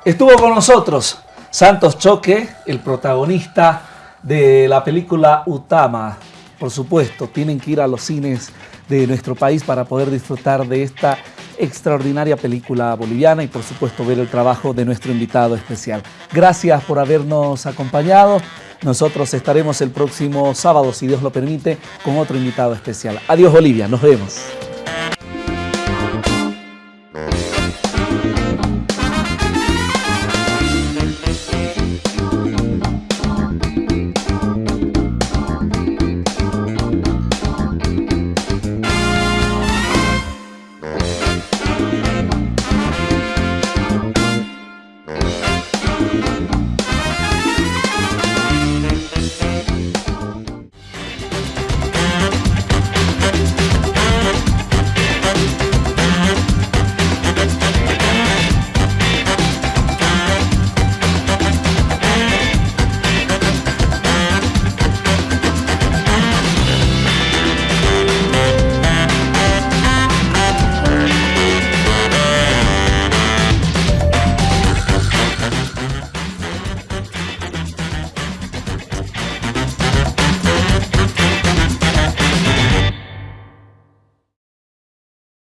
Estuvo con nosotros Santos Choque, el protagonista de la película Utama. Por supuesto, tienen que ir a los cines de nuestro país para poder disfrutar de esta extraordinaria película boliviana y por supuesto ver el trabajo de nuestro invitado especial. Gracias por habernos acompañado. Nosotros estaremos el próximo sábado, si Dios lo permite, con otro invitado especial. Adiós Bolivia, nos vemos.